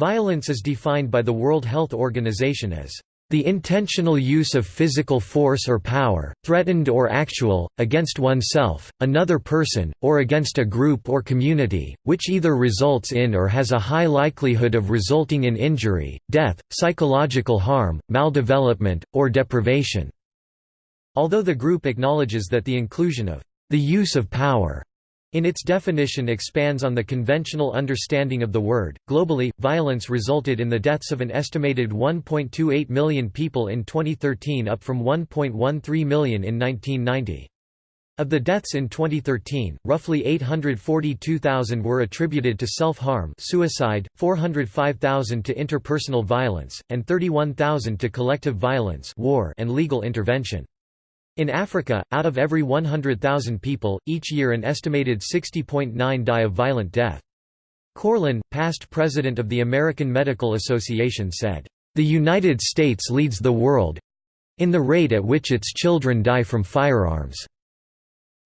Violence is defined by the World Health Organization as the intentional use of physical force or power, threatened or actual, against oneself, another person, or against a group or community, which either results in or has a high likelihood of resulting in injury, death, psychological harm, maldevelopment, or deprivation." Although the group acknowledges that the inclusion of the use of power in its definition expands on the conventional understanding of the word. Globally, violence resulted in the deaths of an estimated 1.28 million people in 2013 up from 1.13 million in 1990. Of the deaths in 2013, roughly 842,000 were attributed to self-harm suicide, 405,000 to interpersonal violence, and 31,000 to collective violence war and legal intervention. In Africa, out of every 100,000 people, each year an estimated 60.9 die of violent death. Corlin, past president of the American Medical Association said, "...the United States leads the world—in the rate at which its children die from firearms."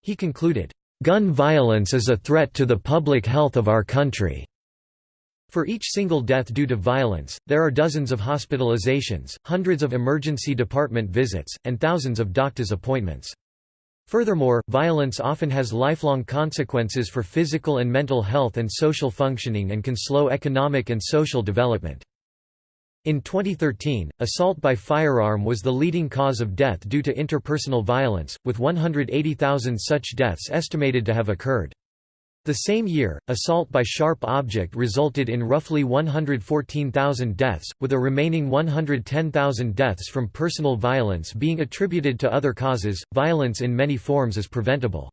He concluded, "...gun violence is a threat to the public health of our country." For each single death due to violence, there are dozens of hospitalizations, hundreds of emergency department visits, and thousands of doctor's appointments. Furthermore, violence often has lifelong consequences for physical and mental health and social functioning and can slow economic and social development. In 2013, assault by firearm was the leading cause of death due to interpersonal violence, with 180,000 such deaths estimated to have occurred. The same year, assault by sharp object resulted in roughly 114,000 deaths, with a remaining 110,000 deaths from personal violence being attributed to other causes. Violence in many forms is preventable.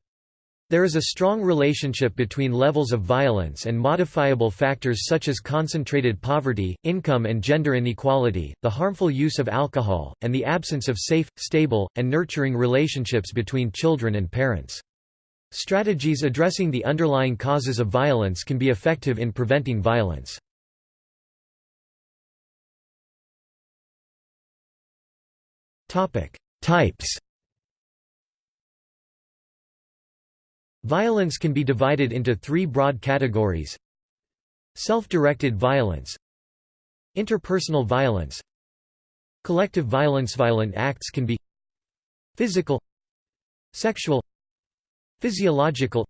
There is a strong relationship between levels of violence and modifiable factors such as concentrated poverty, income and gender inequality, the harmful use of alcohol, and the absence of safe, stable, and nurturing relationships between children and parents. Strategies addressing the underlying causes of violence can be effective in preventing violence. Types Violence can be divided into three broad categories. Self-directed violence. Interpersonal violence. Collective violence. Violent acts can be Physical. Sexual Physiological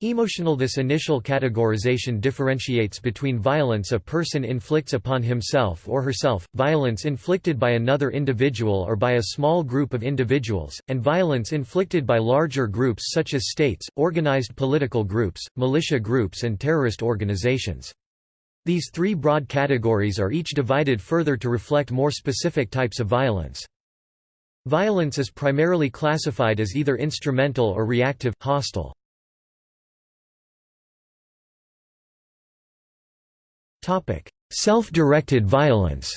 Emotional This initial categorization differentiates between violence a person inflicts upon himself or herself, violence inflicted by another individual or by a small group of individuals, and violence inflicted by larger groups such as states, organized political groups, militia groups and terrorist organizations. These three broad categories are each divided further to reflect more specific types of violence. Violence is primarily classified as either instrumental or reactive, hostile. Self-directed violence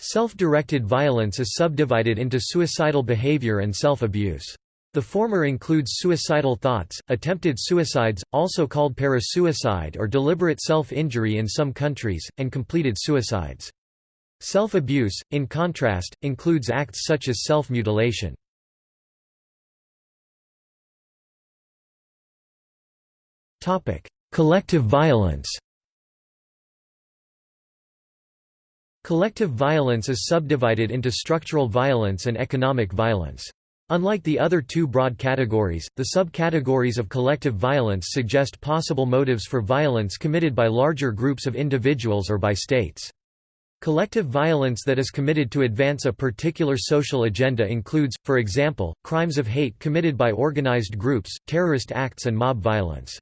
Self-directed violence is subdivided into suicidal behavior and self-abuse. The former includes suicidal thoughts, attempted suicides, also called parasuicide or deliberate self-injury in some countries, and completed suicides. Self-abuse, in contrast, includes acts such as self-mutilation. Collective violence Collective violence is subdivided into structural violence and economic violence. Unlike the other two broad categories, the subcategories of collective violence suggest possible motives for violence committed by larger groups of individuals or by states. Collective violence that is committed to advance a particular social agenda includes, for example, crimes of hate committed by organized groups, terrorist acts and mob violence.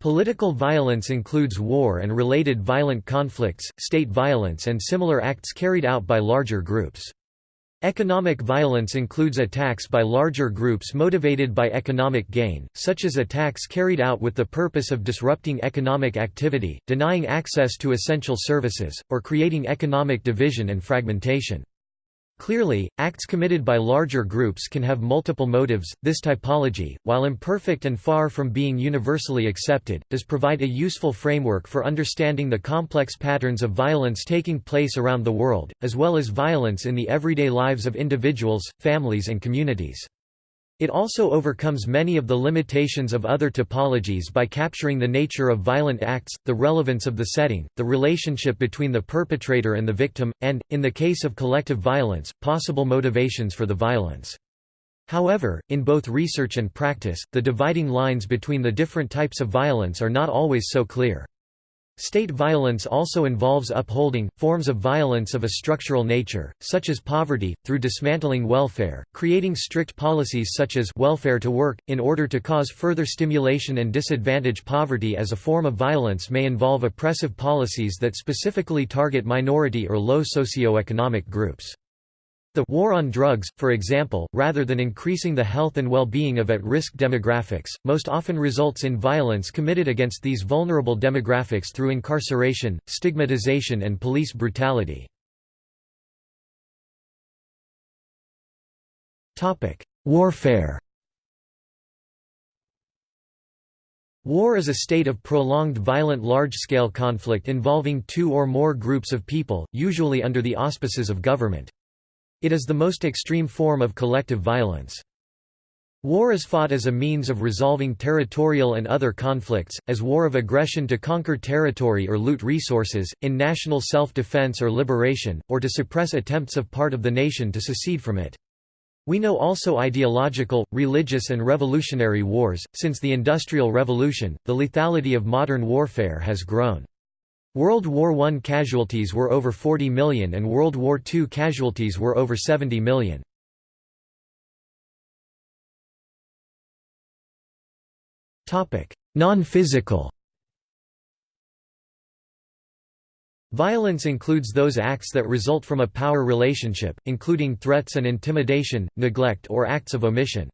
Political violence includes war and related violent conflicts, state violence and similar acts carried out by larger groups. Economic violence includes attacks by larger groups motivated by economic gain, such as attacks carried out with the purpose of disrupting economic activity, denying access to essential services, or creating economic division and fragmentation. Clearly, acts committed by larger groups can have multiple motives. This typology, while imperfect and far from being universally accepted, does provide a useful framework for understanding the complex patterns of violence taking place around the world, as well as violence in the everyday lives of individuals, families, and communities. It also overcomes many of the limitations of other typologies by capturing the nature of violent acts, the relevance of the setting, the relationship between the perpetrator and the victim, and, in the case of collective violence, possible motivations for the violence. However, in both research and practice, the dividing lines between the different types of violence are not always so clear. State violence also involves upholding, forms of violence of a structural nature, such as poverty, through dismantling welfare, creating strict policies such as welfare to work, in order to cause further stimulation and disadvantage poverty as a form of violence may involve oppressive policies that specifically target minority or low socioeconomic groups. The war on drugs, for example, rather than increasing the health and well-being of at-risk demographics, most often results in violence committed against these vulnerable demographics through incarceration, stigmatization and police brutality. Warfare War is a state of prolonged violent large-scale conflict involving two or more groups of people, usually under the auspices of government. It is the most extreme form of collective violence. War is fought as a means of resolving territorial and other conflicts, as war of aggression to conquer territory or loot resources, in national self-defense or liberation, or to suppress attempts of part of the nation to secede from it. We know also ideological, religious and revolutionary wars. Since the Industrial Revolution, the lethality of modern warfare has grown. World War I casualties were over 40 million and World War II casualties were over 70 million. Non-physical Violence includes those acts that result from a power relationship, including threats and intimidation, neglect or acts of omission.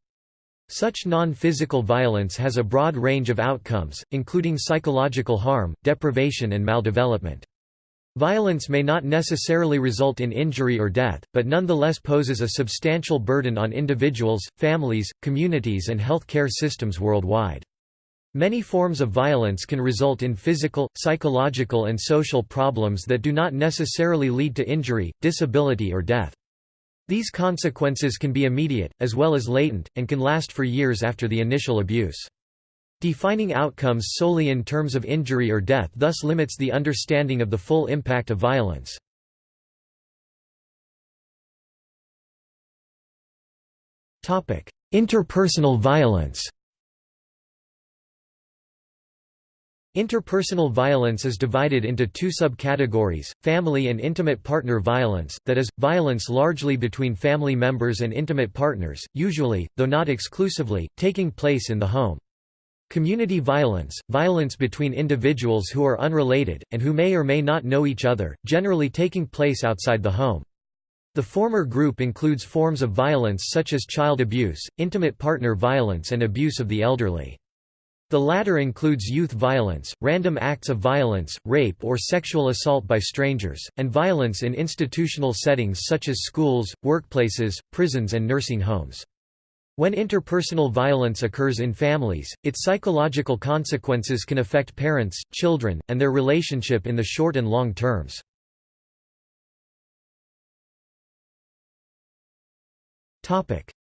Such non-physical violence has a broad range of outcomes, including psychological harm, deprivation and maldevelopment. Violence may not necessarily result in injury or death, but nonetheless poses a substantial burden on individuals, families, communities and health care systems worldwide. Many forms of violence can result in physical, psychological and social problems that do not necessarily lead to injury, disability or death. These consequences can be immediate, as well as latent, and can last for years after the initial abuse. Defining outcomes solely in terms of injury or death thus limits the understanding of the full impact of violence. Interpersonal violence Interpersonal violence is divided into two subcategories, family and intimate partner violence, that is, violence largely between family members and intimate partners, usually, though not exclusively, taking place in the home. Community violence, violence between individuals who are unrelated, and who may or may not know each other, generally taking place outside the home. The former group includes forms of violence such as child abuse, intimate partner violence and abuse of the elderly. The latter includes youth violence, random acts of violence, rape or sexual assault by strangers, and violence in institutional settings such as schools, workplaces, prisons and nursing homes. When interpersonal violence occurs in families, its psychological consequences can affect parents, children, and their relationship in the short and long terms.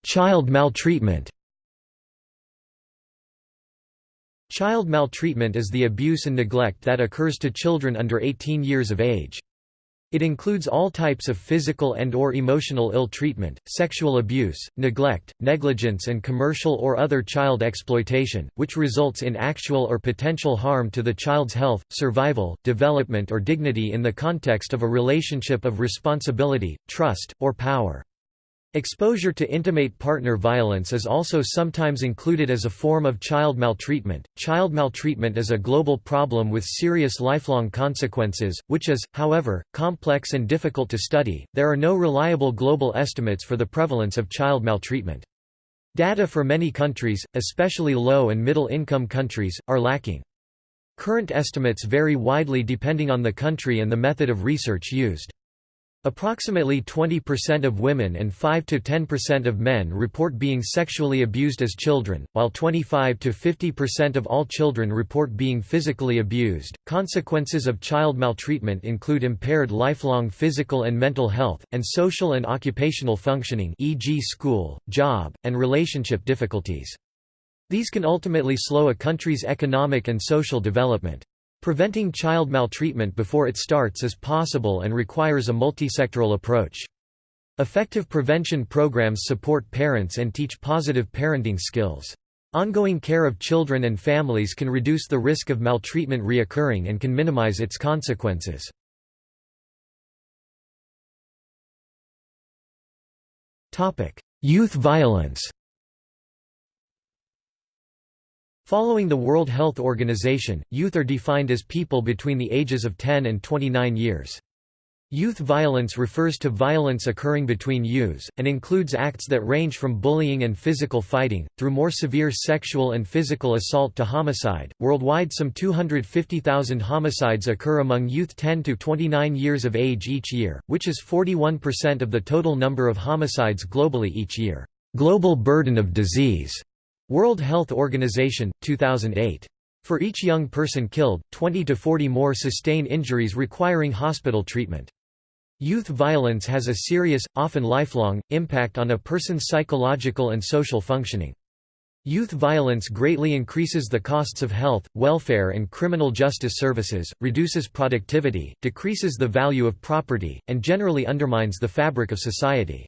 Child maltreatment Child maltreatment is the abuse and neglect that occurs to children under 18 years of age. It includes all types of physical and or emotional ill treatment, sexual abuse, neglect, negligence and commercial or other child exploitation, which results in actual or potential harm to the child's health, survival, development or dignity in the context of a relationship of responsibility, trust, or power. Exposure to intimate partner violence is also sometimes included as a form of child maltreatment. Child maltreatment is a global problem with serious lifelong consequences, which is, however, complex and difficult to study. There are no reliable global estimates for the prevalence of child maltreatment. Data for many countries, especially low and middle income countries, are lacking. Current estimates vary widely depending on the country and the method of research used. Approximately 20% of women and 5–10% of men report being sexually abused as children, while 25–50% of all children report being physically abused. Consequences of child maltreatment include impaired lifelong physical and mental health, and social and occupational functioning e.g. school, job, and relationship difficulties. These can ultimately slow a country's economic and social development. Preventing child maltreatment before it starts is possible and requires a multisectoral approach. Effective prevention programs support parents and teach positive parenting skills. Ongoing care of children and families can reduce the risk of maltreatment reoccurring and can minimize its consequences. Youth violence Following the World Health Organization, youth are defined as people between the ages of 10 and 29 years. Youth violence refers to violence occurring between youths, and includes acts that range from bullying and physical fighting, through more severe sexual and physical assault to homicide. Worldwide, some 250,000 homicides occur among youth 10 to 29 years of age each year, which is 41% of the total number of homicides globally each year. Global burden of disease World Health Organization, 2008. For each young person killed, 20 to 40 more sustain injuries requiring hospital treatment. Youth violence has a serious, often lifelong, impact on a person's psychological and social functioning. Youth violence greatly increases the costs of health, welfare and criminal justice services, reduces productivity, decreases the value of property, and generally undermines the fabric of society.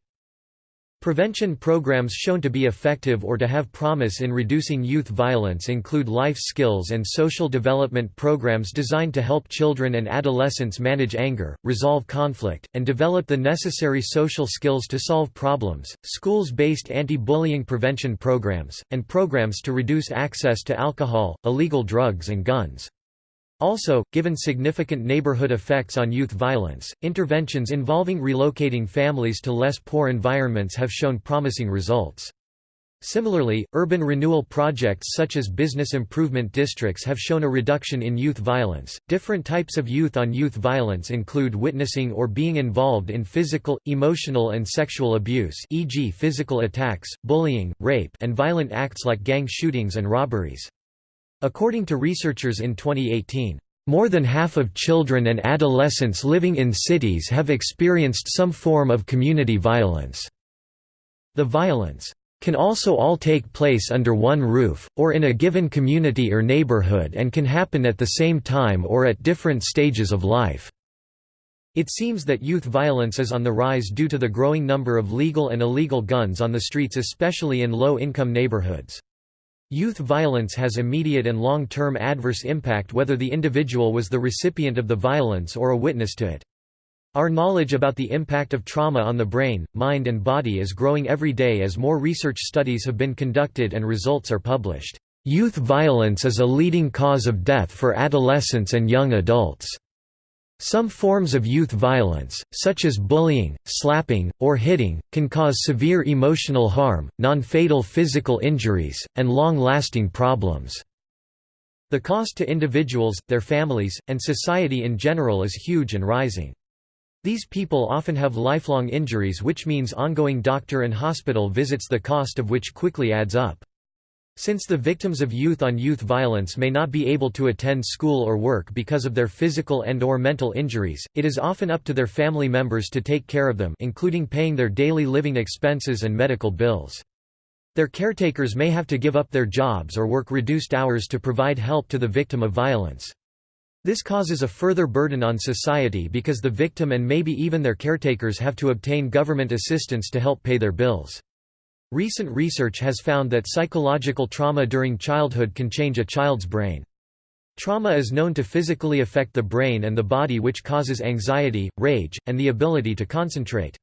Prevention programs shown to be effective or to have promise in reducing youth violence include life skills and social development programs designed to help children and adolescents manage anger, resolve conflict, and develop the necessary social skills to solve problems, schools-based anti-bullying prevention programs, and programs to reduce access to alcohol, illegal drugs and guns. Also, given significant neighborhood effects on youth violence, interventions involving relocating families to less poor environments have shown promising results. Similarly, urban renewal projects such as business improvement districts have shown a reduction in youth violence. Different types of youth on youth violence include witnessing or being involved in physical, emotional, and sexual abuse, e.g., physical attacks, bullying, rape, and violent acts like gang shootings and robberies. According to researchers in 2018, more than half of children and adolescents living in cities have experienced some form of community violence. The violence can also all take place under one roof, or in a given community or neighborhood and can happen at the same time or at different stages of life. It seems that youth violence is on the rise due to the growing number of legal and illegal guns on the streets especially in low-income neighborhoods. Youth violence has immediate and long-term adverse impact whether the individual was the recipient of the violence or a witness to it. Our knowledge about the impact of trauma on the brain, mind and body is growing every day as more research studies have been conducted and results are published. Youth violence is a leading cause of death for adolescents and young adults. Some forms of youth violence, such as bullying, slapping, or hitting, can cause severe emotional harm, non-fatal physical injuries, and long-lasting problems. The cost to individuals, their families, and society in general is huge and rising. These people often have lifelong injuries which means ongoing doctor and hospital visits the cost of which quickly adds up. Since the victims of youth-on-youth -youth violence may not be able to attend school or work because of their physical and or mental injuries, it is often up to their family members to take care of them including paying their daily living expenses and medical bills. Their caretakers may have to give up their jobs or work reduced hours to provide help to the victim of violence. This causes a further burden on society because the victim and maybe even their caretakers have to obtain government assistance to help pay their bills. Recent research has found that psychological trauma during childhood can change a child's brain. Trauma is known to physically affect the brain and the body which causes anxiety, rage, and the ability to concentrate.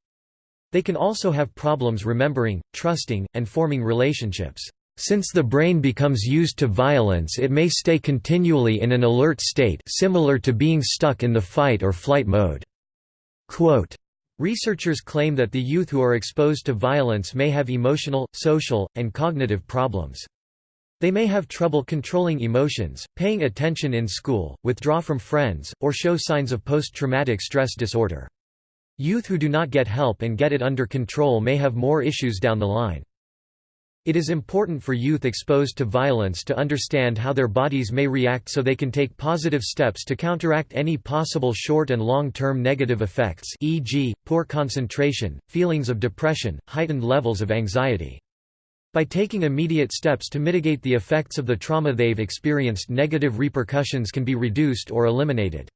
They can also have problems remembering, trusting, and forming relationships. Since the brain becomes used to violence it may stay continually in an alert state similar to being stuck in the fight or flight mode. Quote, Researchers claim that the youth who are exposed to violence may have emotional, social, and cognitive problems. They may have trouble controlling emotions, paying attention in school, withdraw from friends, or show signs of post-traumatic stress disorder. Youth who do not get help and get it under control may have more issues down the line. It is important for youth exposed to violence to understand how their bodies may react so they can take positive steps to counteract any possible short and long-term negative effects e.g., poor concentration, feelings of depression, heightened levels of anxiety. By taking immediate steps to mitigate the effects of the trauma they've experienced negative repercussions can be reduced or eliminated.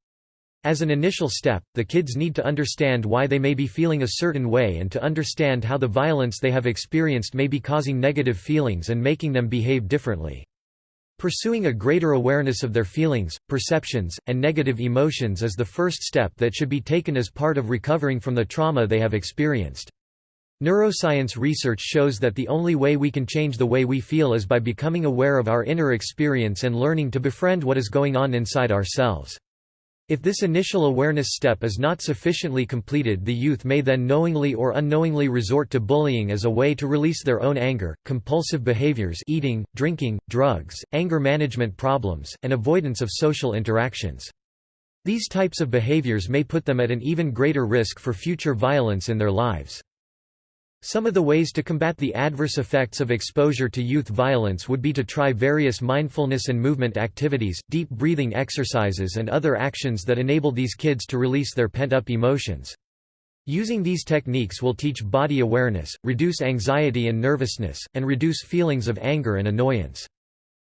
As an initial step, the kids need to understand why they may be feeling a certain way and to understand how the violence they have experienced may be causing negative feelings and making them behave differently. Pursuing a greater awareness of their feelings, perceptions, and negative emotions is the first step that should be taken as part of recovering from the trauma they have experienced. Neuroscience research shows that the only way we can change the way we feel is by becoming aware of our inner experience and learning to befriend what is going on inside ourselves. If this initial awareness step is not sufficiently completed the youth may then knowingly or unknowingly resort to bullying as a way to release their own anger, compulsive behaviors eating, drinking, drugs, anger management problems, and avoidance of social interactions. These types of behaviors may put them at an even greater risk for future violence in their lives. Some of the ways to combat the adverse effects of exposure to youth violence would be to try various mindfulness and movement activities, deep breathing exercises and other actions that enable these kids to release their pent-up emotions. Using these techniques will teach body awareness, reduce anxiety and nervousness, and reduce feelings of anger and annoyance.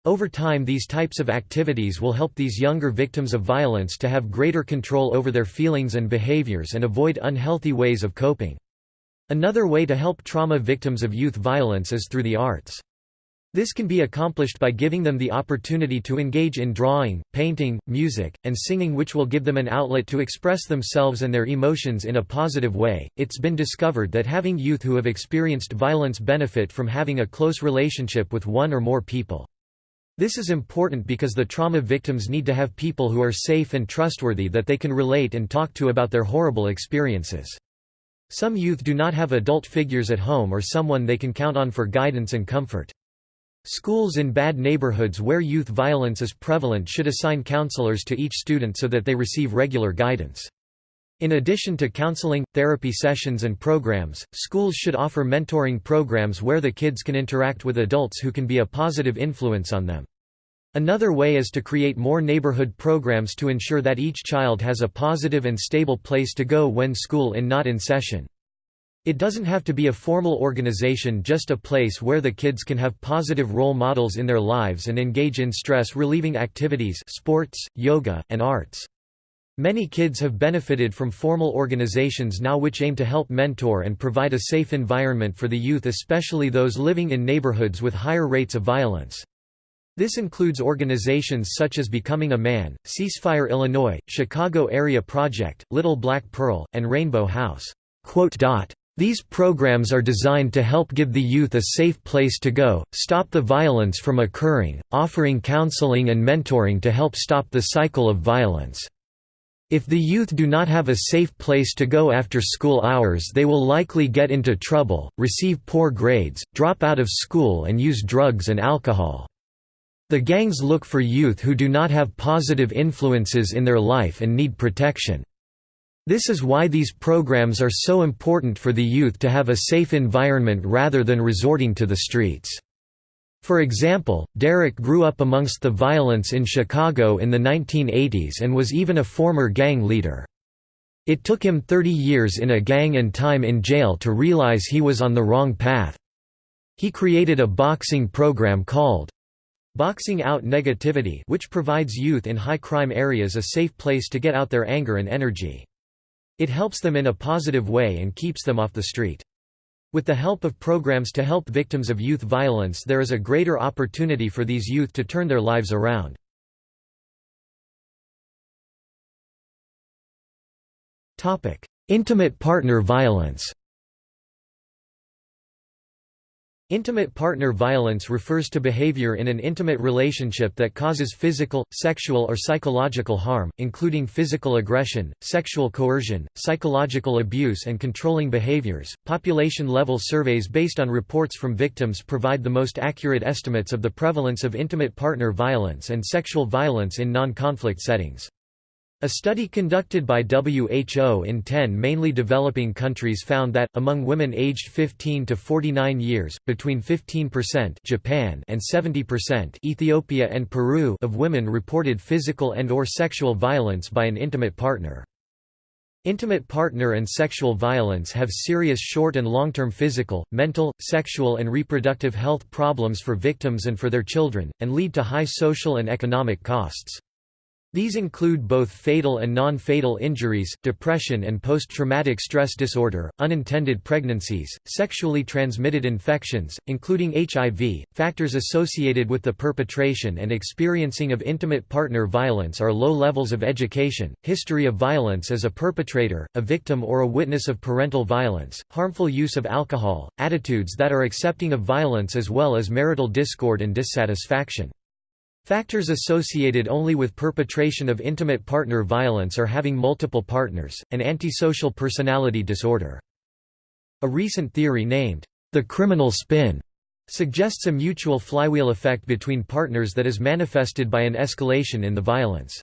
Over time these types of activities will help these younger victims of violence to have greater control over their feelings and behaviors and avoid unhealthy ways of coping. Another way to help trauma victims of youth violence is through the arts. This can be accomplished by giving them the opportunity to engage in drawing, painting, music, and singing, which will give them an outlet to express themselves and their emotions in a positive way. It's been discovered that having youth who have experienced violence benefit from having a close relationship with one or more people. This is important because the trauma victims need to have people who are safe and trustworthy that they can relate and talk to about their horrible experiences. Some youth do not have adult figures at home or someone they can count on for guidance and comfort. Schools in bad neighborhoods where youth violence is prevalent should assign counselors to each student so that they receive regular guidance. In addition to counseling, therapy sessions and programs, schools should offer mentoring programs where the kids can interact with adults who can be a positive influence on them. Another way is to create more neighborhood programs to ensure that each child has a positive and stable place to go when school in not in session. It doesn't have to be a formal organization just a place where the kids can have positive role models in their lives and engage in stress-relieving activities sports, yoga, and arts. Many kids have benefited from formal organizations now which aim to help mentor and provide a safe environment for the youth especially those living in neighborhoods with higher rates of violence. This includes organizations such as Becoming a Man, Ceasefire Illinois, Chicago Area Project, Little Black Pearl, and Rainbow House. These programs are designed to help give the youth a safe place to go, stop the violence from occurring, offering counseling and mentoring to help stop the cycle of violence. If the youth do not have a safe place to go after school hours they will likely get into trouble, receive poor grades, drop out of school and use drugs and alcohol. The gangs look for youth who do not have positive influences in their life and need protection. This is why these programs are so important for the youth to have a safe environment rather than resorting to the streets. For example, Derek grew up amongst the violence in Chicago in the 1980s and was even a former gang leader. It took him 30 years in a gang and time in jail to realize he was on the wrong path. He created a boxing program called Boxing Out Negativity which provides youth in high crime areas a safe place to get out their anger and energy. It helps them in a positive way and keeps them off the street. With the help of programs to help victims of youth violence there is a greater opportunity for these youth to turn their lives around. Intimate partner violence Intimate partner violence refers to behavior in an intimate relationship that causes physical, sexual or psychological harm, including physical aggression, sexual coercion, psychological abuse and controlling behaviors. Population-level surveys based on reports from victims provide the most accurate estimates of the prevalence of intimate partner violence and sexual violence in non-conflict settings. A study conducted by WHO in 10 mainly developing countries found that, among women aged 15 to 49 years, between 15% Japan and 70% Ethiopia and Peru of women reported physical and or sexual violence by an intimate partner. Intimate partner and sexual violence have serious short and long-term physical, mental, sexual and reproductive health problems for victims and for their children, and lead to high social and economic costs. These include both fatal and non-fatal injuries, depression and post-traumatic stress disorder, unintended pregnancies, sexually transmitted infections, including HIV. Factors associated with the perpetration and experiencing of intimate partner violence are low levels of education, history of violence as a perpetrator, a victim or a witness of parental violence, harmful use of alcohol, attitudes that are accepting of violence as well as marital discord and dissatisfaction. Factors associated only with perpetration of intimate partner violence are having multiple partners, and antisocial personality disorder. A recent theory named, the criminal spin, suggests a mutual flywheel effect between partners that is manifested by an escalation in the violence.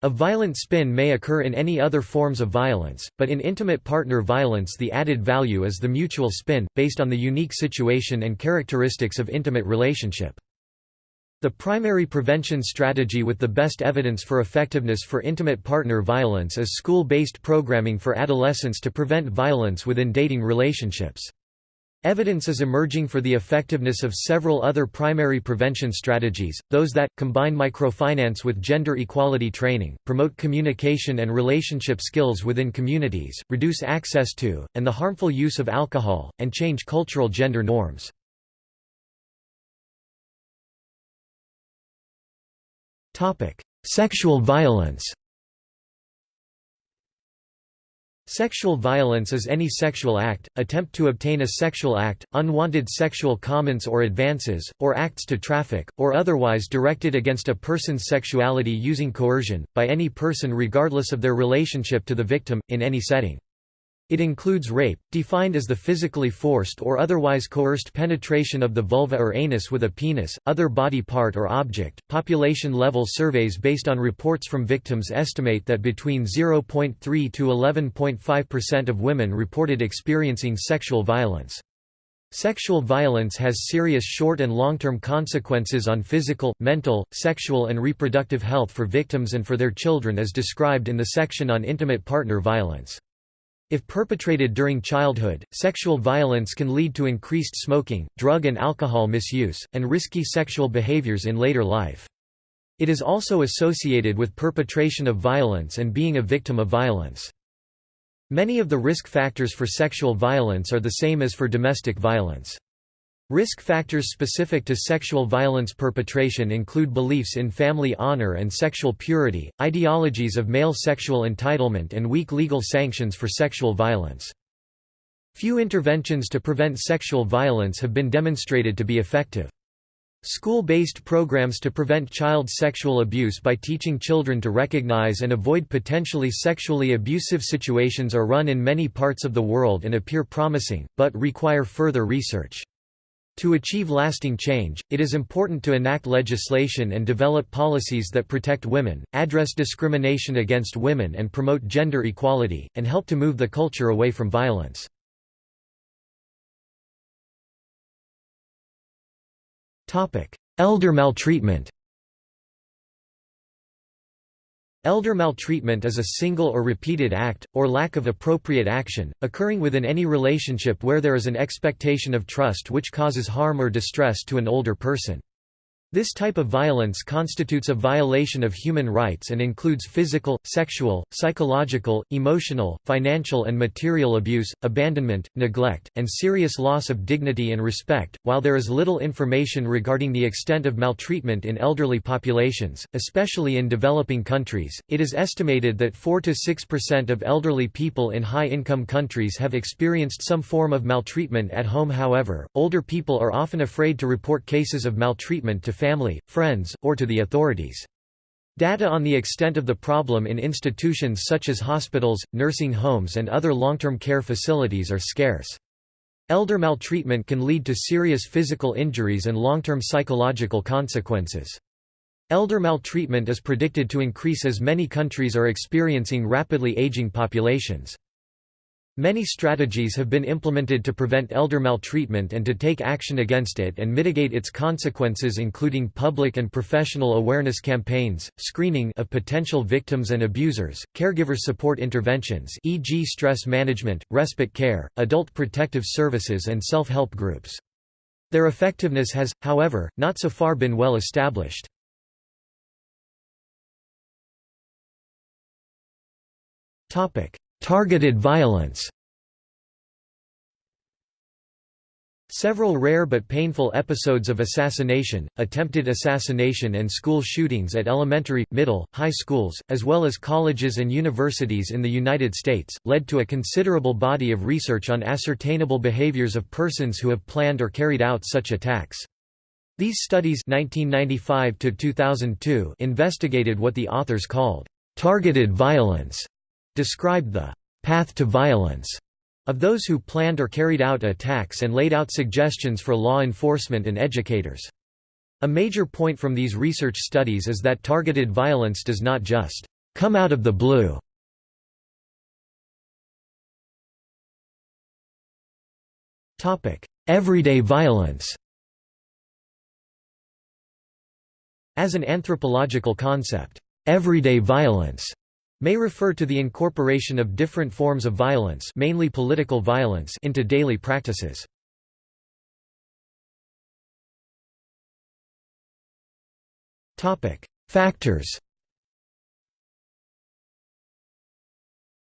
A violent spin may occur in any other forms of violence, but in intimate partner violence the added value is the mutual spin, based on the unique situation and characteristics of intimate relationship. The primary prevention strategy with the best evidence for effectiveness for intimate partner violence is school-based programming for adolescents to prevent violence within dating relationships. Evidence is emerging for the effectiveness of several other primary prevention strategies, those that, combine microfinance with gender equality training, promote communication and relationship skills within communities, reduce access to, and the harmful use of alcohol, and change cultural gender norms. Sexual violence Sexual violence is any sexual act, attempt to obtain a sexual act, unwanted sexual comments or advances, or acts to traffic, or otherwise directed against a person's sexuality using coercion, by any person regardless of their relationship to the victim, in any setting. It includes rape, defined as the physically forced or otherwise coerced penetration of the vulva or anus with a penis, other body part or object. Population level surveys based on reports from victims estimate that between 0.3 to 11.5% of women reported experiencing sexual violence. Sexual violence has serious short and long-term consequences on physical, mental, sexual and reproductive health for victims and for their children as described in the section on intimate partner violence. If perpetrated during childhood, sexual violence can lead to increased smoking, drug and alcohol misuse, and risky sexual behaviors in later life. It is also associated with perpetration of violence and being a victim of violence. Many of the risk factors for sexual violence are the same as for domestic violence. Risk factors specific to sexual violence perpetration include beliefs in family honor and sexual purity, ideologies of male sexual entitlement and weak legal sanctions for sexual violence. Few interventions to prevent sexual violence have been demonstrated to be effective. School-based programs to prevent child sexual abuse by teaching children to recognize and avoid potentially sexually abusive situations are run in many parts of the world and appear promising, but require further research. To achieve lasting change, it is important to enact legislation and develop policies that protect women, address discrimination against women and promote gender equality, and help to move the culture away from violence. Elder maltreatment Elder maltreatment is a single or repeated act, or lack of appropriate action, occurring within any relationship where there is an expectation of trust which causes harm or distress to an older person. This type of violence constitutes a violation of human rights and includes physical, sexual, psychological, emotional, financial and material abuse, abandonment, neglect, and serious loss of dignity and respect. While there is little information regarding the extent of maltreatment in elderly populations, especially in developing countries, it is estimated that 4 to 6% of elderly people in high-income countries have experienced some form of maltreatment at home. However, older people are often afraid to report cases of maltreatment to family, friends, or to the authorities. Data on the extent of the problem in institutions such as hospitals, nursing homes and other long-term care facilities are scarce. Elder maltreatment can lead to serious physical injuries and long-term psychological consequences. Elder maltreatment is predicted to increase as many countries are experiencing rapidly aging populations. Many strategies have been implemented to prevent elder maltreatment and to take action against it and mitigate its consequences including public and professional awareness campaigns, screening of potential victims and abusers, caregiver support interventions e.g. stress management, respite care, adult protective services and self-help groups. Their effectiveness has, however, not so far been well established. Targeted violence Several rare but painful episodes of assassination, attempted assassination and school shootings at elementary, middle, high schools, as well as colleges and universities in the United States, led to a considerable body of research on ascertainable behaviors of persons who have planned or carried out such attacks. These studies 1995 investigated what the authors called, "...targeted violence", described the path to violence of those who planned or carried out attacks and laid out suggestions for law enforcement and educators. A major point from these research studies is that targeted violence does not just come out of the blue. Everyday violence As an anthropological concept, everyday violence may refer to the incorporation of different forms of violence mainly political violence into daily practices. Factors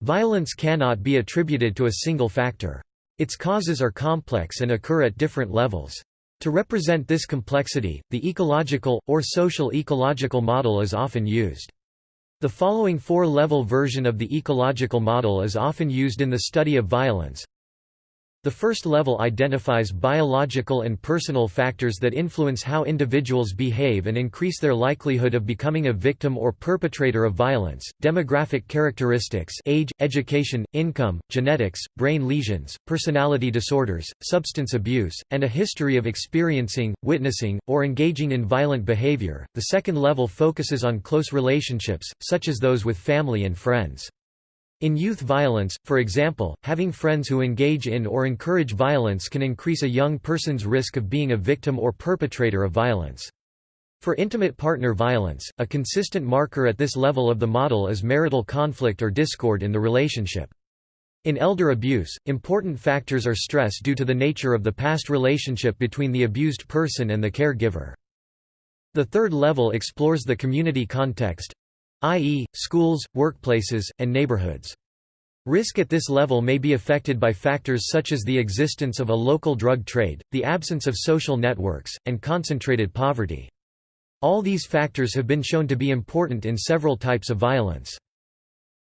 Violence cannot be attributed to a single factor. Its causes are complex and occur at different levels. To represent this complexity, the ecological, or social ecological model is often used. The following four-level version of the ecological model is often used in the study of violence. The first level identifies biological and personal factors that influence how individuals behave and increase their likelihood of becoming a victim or perpetrator of violence. Demographic characteristics, age, education, income, genetics, brain lesions, personality disorders, substance abuse, and a history of experiencing, witnessing, or engaging in violent behavior. The second level focuses on close relationships, such as those with family and friends. In youth violence, for example, having friends who engage in or encourage violence can increase a young person's risk of being a victim or perpetrator of violence. For intimate partner violence, a consistent marker at this level of the model is marital conflict or discord in the relationship. In elder abuse, important factors are stress due to the nature of the past relationship between the abused person and the caregiver. The third level explores the community context, i.e., schools, workplaces, and neighborhoods. Risk at this level may be affected by factors such as the existence of a local drug trade, the absence of social networks, and concentrated poverty. All these factors have been shown to be important in several types of violence.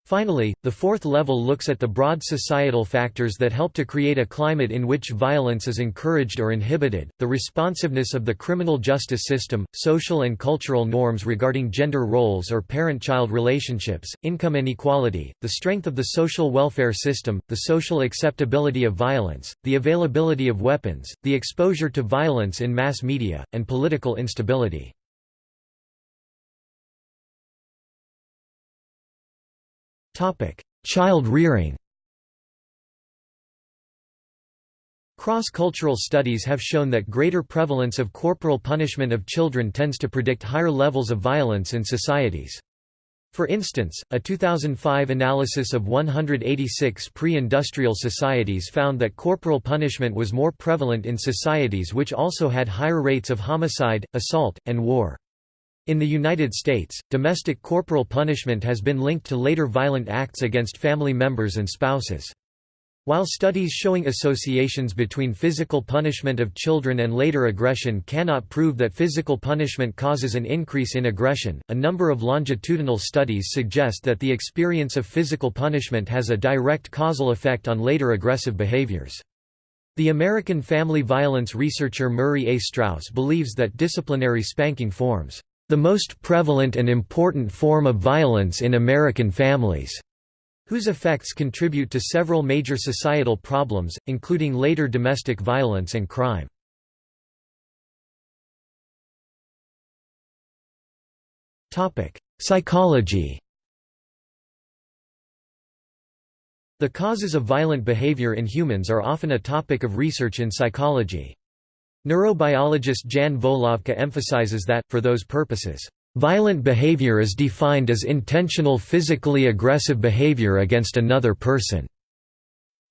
Finally, the fourth level looks at the broad societal factors that help to create a climate in which violence is encouraged or inhibited, the responsiveness of the criminal justice system, social and cultural norms regarding gender roles or parent-child relationships, income inequality, the strength of the social welfare system, the social acceptability of violence, the availability of weapons, the exposure to violence in mass media, and political instability. Child rearing Cross-cultural studies have shown that greater prevalence of corporal punishment of children tends to predict higher levels of violence in societies. For instance, a 2005 analysis of 186 pre-industrial societies found that corporal punishment was more prevalent in societies which also had higher rates of homicide, assault, and war. In the United States, domestic corporal punishment has been linked to later violent acts against family members and spouses. While studies showing associations between physical punishment of children and later aggression cannot prove that physical punishment causes an increase in aggression, a number of longitudinal studies suggest that the experience of physical punishment has a direct causal effect on later aggressive behaviors. The American family violence researcher Murray A. Straus believes that disciplinary spanking forms the most prevalent and important form of violence in American families, whose effects contribute to several major societal problems, including later domestic violence and crime. Psychology The causes of violent behavior in humans are often a topic of research in psychology. Neurobiologist Jan Volavka emphasizes that, for those purposes, Violent behavior is defined as intentional physically aggressive behavior against another person.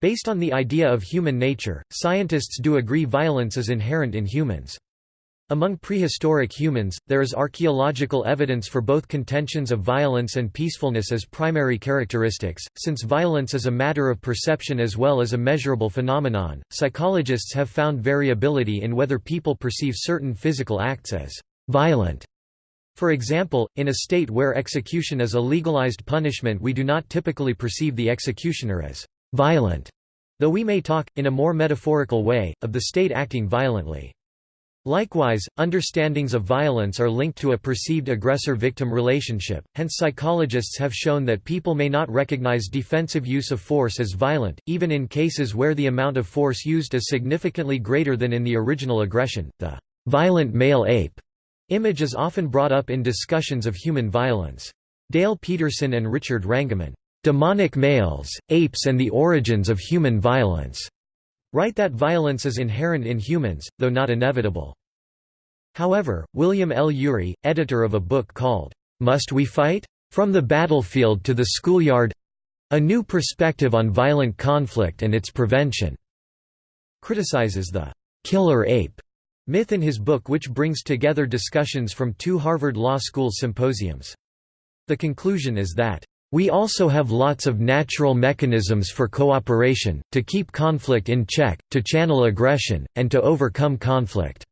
Based on the idea of human nature, scientists do agree violence is inherent in humans. Among prehistoric humans, there is archaeological evidence for both contentions of violence and peacefulness as primary characteristics. Since violence is a matter of perception as well as a measurable phenomenon, psychologists have found variability in whether people perceive certain physical acts as violent for example, in a state where execution is a legalized punishment we do not typically perceive the executioner as «violent», though we may talk, in a more metaphorical way, of the state acting violently. Likewise, understandings of violence are linked to a perceived aggressor-victim relationship, hence psychologists have shown that people may not recognize defensive use of force as violent, even in cases where the amount of force used is significantly greater than in the original aggression. The violent male ape Image is often brought up in discussions of human violence. Dale Peterson and Richard Wrangham, "'Demonic Males, Apes and the Origins of Human Violence' write that violence is inherent in humans, though not inevitable. However, William L. Ury, editor of a book called, "'Must We Fight? From the Battlefield to the Schoolyard? A New Perspective on Violent Conflict and Its Prevention' criticizes the "'killer ape' Myth in his book which brings together discussions from two Harvard Law School symposiums. The conclusion is that, "...we also have lots of natural mechanisms for cooperation, to keep conflict in check, to channel aggression, and to overcome conflict.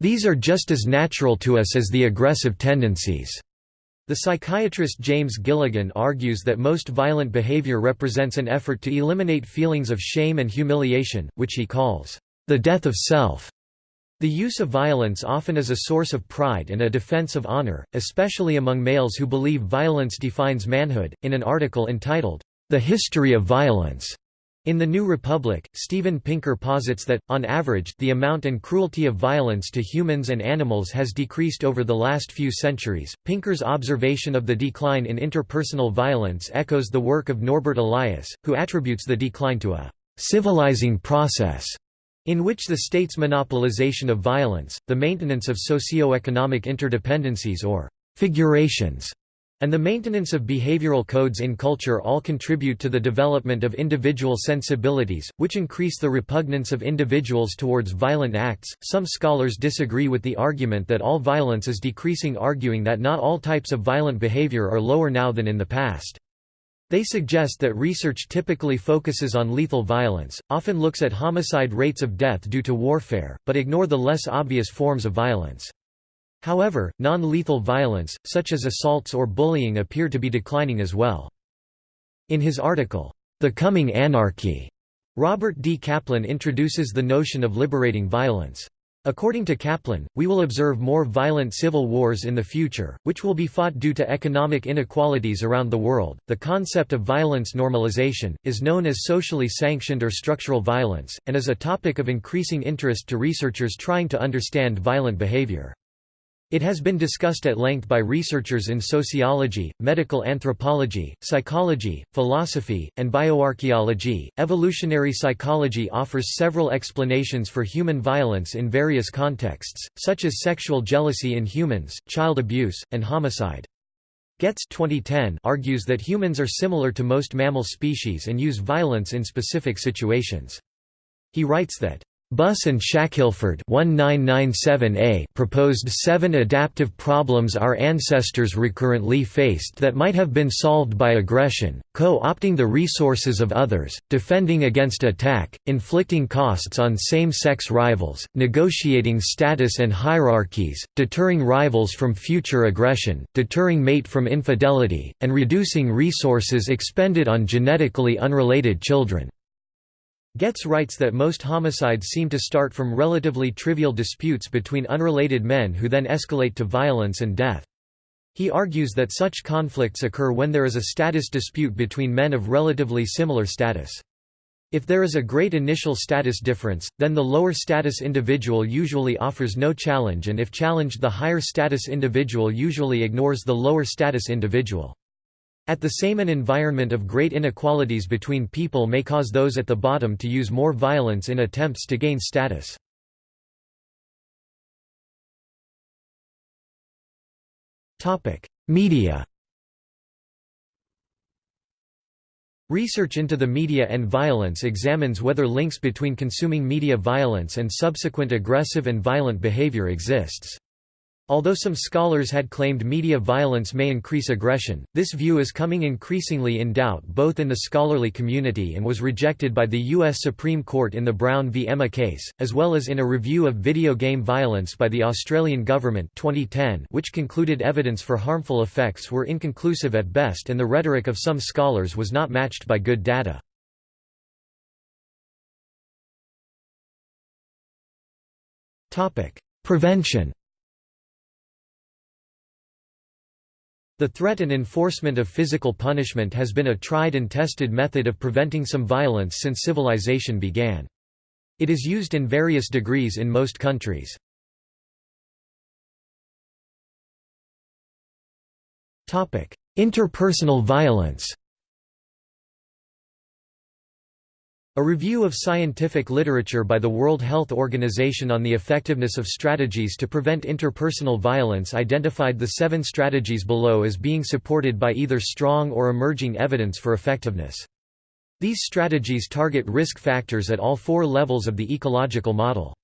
These are just as natural to us as the aggressive tendencies." The psychiatrist James Gilligan argues that most violent behavior represents an effort to eliminate feelings of shame and humiliation, which he calls, "...the death of self." The use of violence often is a source of pride and a defense of honor, especially among males who believe violence defines manhood. In an article entitled, The History of Violence, in The New Republic, Steven Pinker posits that, on average, the amount and cruelty of violence to humans and animals has decreased over the last few centuries. Pinker's observation of the decline in interpersonal violence echoes the work of Norbert Elias, who attributes the decline to a civilizing process in which the state's monopolization of violence, the maintenance of socio-economic interdependencies or «figurations», and the maintenance of behavioral codes in culture all contribute to the development of individual sensibilities, which increase the repugnance of individuals towards violent acts. Some scholars disagree with the argument that all violence is decreasing, arguing that not all types of violent behavior are lower now than in the past. They suggest that research typically focuses on lethal violence, often looks at homicide rates of death due to warfare, but ignore the less obvious forms of violence. However, non-lethal violence, such as assaults or bullying appear to be declining as well. In his article, The Coming Anarchy, Robert D. Kaplan introduces the notion of liberating violence. According to Kaplan, we will observe more violent civil wars in the future, which will be fought due to economic inequalities around the world. The concept of violence normalization is known as socially sanctioned or structural violence, and is a topic of increasing interest to researchers trying to understand violent behavior. It has been discussed at length by researchers in sociology, medical anthropology, psychology, philosophy, and bioarchaeology. Evolutionary psychology offers several explanations for human violence in various contexts, such as sexual jealousy in humans, child abuse, and homicide. Goetz 2010 argues that humans are similar to most mammal species and use violence in specific situations. He writes that Buss and Shackelford 1997a proposed seven adaptive problems our ancestors recurrently faced that might have been solved by aggression, co-opting the resources of others, defending against attack, inflicting costs on same-sex rivals, negotiating status and hierarchies, deterring rivals from future aggression, deterring mate from infidelity, and reducing resources expended on genetically unrelated children. Goetz writes that most homicides seem to start from relatively trivial disputes between unrelated men who then escalate to violence and death. He argues that such conflicts occur when there is a status dispute between men of relatively similar status. If there is a great initial status difference, then the lower status individual usually offers no challenge and if challenged the higher status individual usually ignores the lower status individual. At the same an environment of great inequalities between people may cause those at the bottom to use more violence in attempts to gain status. Media Research into the media and violence examines whether links between consuming media violence and subsequent aggressive and violent behavior exists. Although some scholars had claimed media violence may increase aggression, this view is coming increasingly in doubt both in the scholarly community and was rejected by the U.S. Supreme Court in the Brown v. EMA case, as well as in a review of video game violence by the Australian government 2010 which concluded evidence for harmful effects were inconclusive at best and the rhetoric of some scholars was not matched by good data. Prevention The threat and enforcement of physical punishment has been a tried and tested method of preventing some violence since civilization began. It is used in various degrees in most countries. Interpersonal violence A review of scientific literature by the World Health Organization on the effectiveness of strategies to prevent interpersonal violence identified the seven strategies below as being supported by either strong or emerging evidence for effectiveness. These strategies target risk factors at all four levels of the ecological model.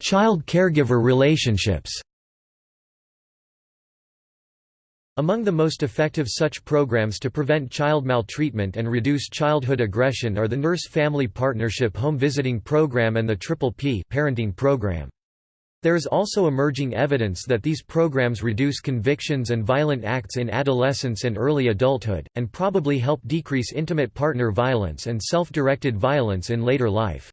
Child-caregiver relationships Among the most effective such programs to prevent child maltreatment and reduce childhood aggression are the Nurse-Family Partnership Home Visiting Program and the Triple P parenting program. There is also emerging evidence that these programs reduce convictions and violent acts in adolescence and early adulthood, and probably help decrease intimate partner violence and self-directed violence in later life.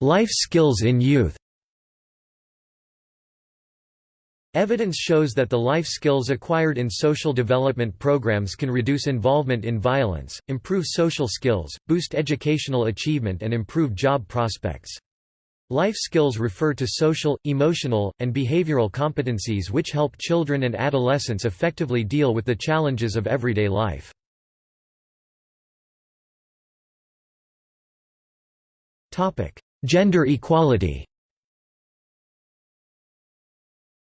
Life skills in youth Evidence shows that the life skills acquired in social development programs can reduce involvement in violence, improve social skills, boost educational achievement and improve job prospects. Life skills refer to social, emotional, and behavioral competencies which help children and adolescents effectively deal with the challenges of everyday life. Gender equality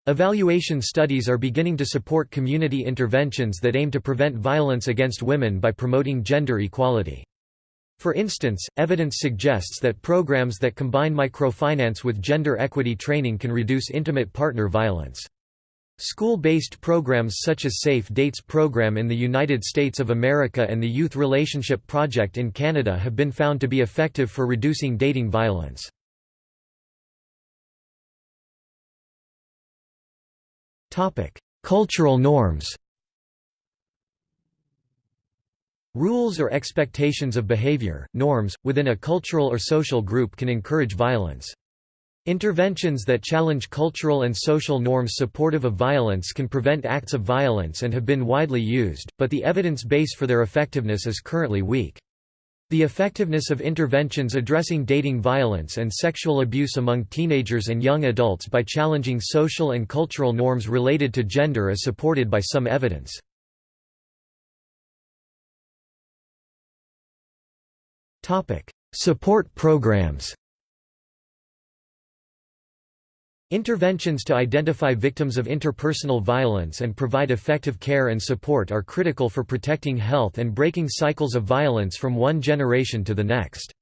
Evaluation studies are beginning to support community interventions that aim to prevent violence against women by promoting gender equality. For instance, evidence suggests that programs that combine microfinance with gender equity training can reduce intimate partner violence. School-based programs such as Safe Dates program in the United States of America and the Youth Relationship Project in Canada have been found to be effective for reducing dating violence. Cultural norms. Rules or expectations of behavior, norms, within a cultural or social group can encourage violence. Interventions that challenge cultural and social norms supportive of violence can prevent acts of violence and have been widely used, but the evidence base for their effectiveness is currently weak. The effectiveness of interventions addressing dating violence and sexual abuse among teenagers and young adults by challenging social and cultural norms related to gender is supported by some evidence. Support programs Interventions to identify victims of interpersonal violence and provide effective care and support are critical for protecting health and breaking cycles of violence from one generation to the next.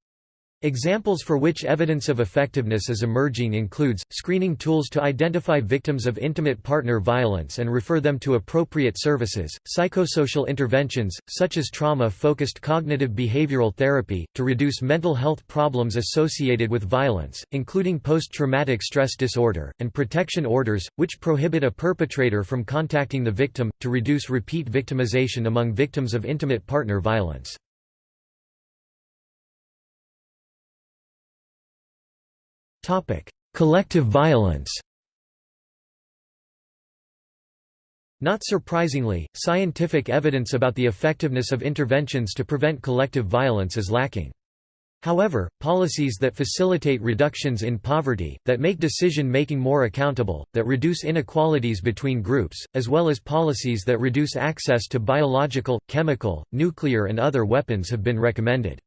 Examples for which evidence of effectiveness is emerging includes, screening tools to identify victims of intimate partner violence and refer them to appropriate services, psychosocial interventions, such as trauma-focused cognitive behavioral therapy, to reduce mental health problems associated with violence, including post-traumatic stress disorder, and protection orders, which prohibit a perpetrator from contacting the victim, to reduce repeat victimization among victims of intimate partner violence. Collective violence Not surprisingly, scientific evidence about the effectiveness of interventions to prevent collective violence is lacking. However, policies that facilitate reductions in poverty, that make decision-making more accountable, that reduce inequalities between groups, as well as policies that reduce access to biological, chemical, nuclear and other weapons have been recommended.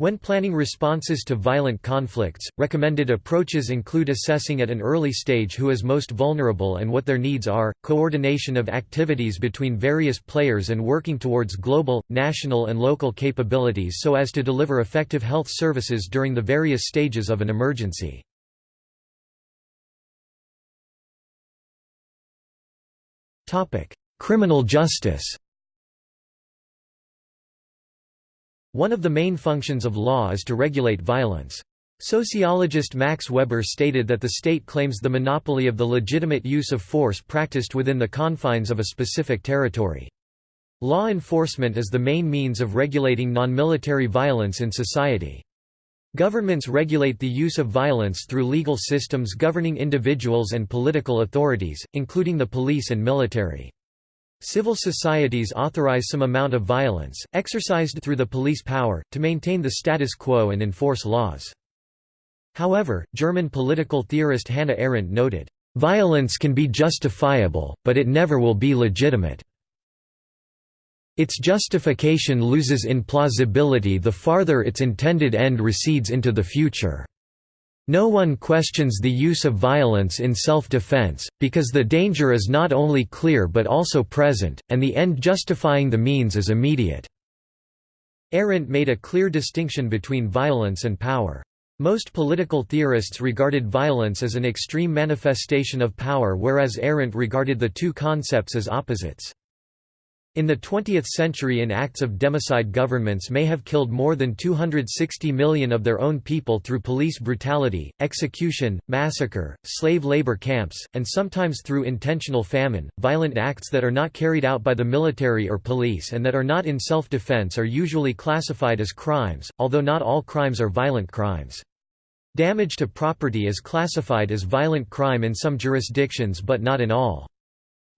When planning responses to violent conflicts, recommended approaches include assessing at an early stage who is most vulnerable and what their needs are, coordination of activities between various players and working towards global, national and local capabilities so as to deliver effective health services during the various stages of an emergency. Criminal justice One of the main functions of law is to regulate violence. Sociologist Max Weber stated that the state claims the monopoly of the legitimate use of force practiced within the confines of a specific territory. Law enforcement is the main means of regulating non-military violence in society. Governments regulate the use of violence through legal systems governing individuals and political authorities, including the police and military. Civil societies authorize some amount of violence, exercised through the police power, to maintain the status quo and enforce laws. However, German political theorist Hannah Arendt noted, "...violence can be justifiable, but it never will be legitimate. Its justification loses in plausibility the farther its intended end recedes into the future." No one questions the use of violence in self-defense, because the danger is not only clear but also present, and the end justifying the means is immediate." Arendt made a clear distinction between violence and power. Most political theorists regarded violence as an extreme manifestation of power whereas Arendt regarded the two concepts as opposites. In the 20th century in acts of democide governments may have killed more than 260 million of their own people through police brutality, execution, massacre, slave labor camps, and sometimes through intentional famine. Violent acts that are not carried out by the military or police and that are not in self-defense are usually classified as crimes, although not all crimes are violent crimes. Damage to property is classified as violent crime in some jurisdictions but not in all.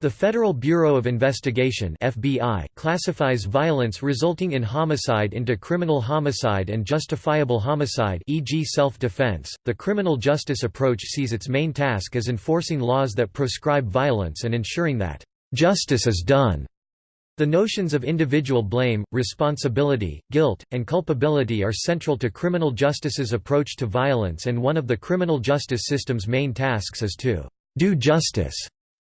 The Federal Bureau of Investigation (FBI) classifies violence resulting in homicide into criminal homicide and justifiable homicide, e.g., self-defense. The criminal justice approach sees its main task as enforcing laws that proscribe violence and ensuring that justice is done. The notions of individual blame, responsibility, guilt, and culpability are central to criminal justice's approach to violence and one of the criminal justice system's main tasks is to do justice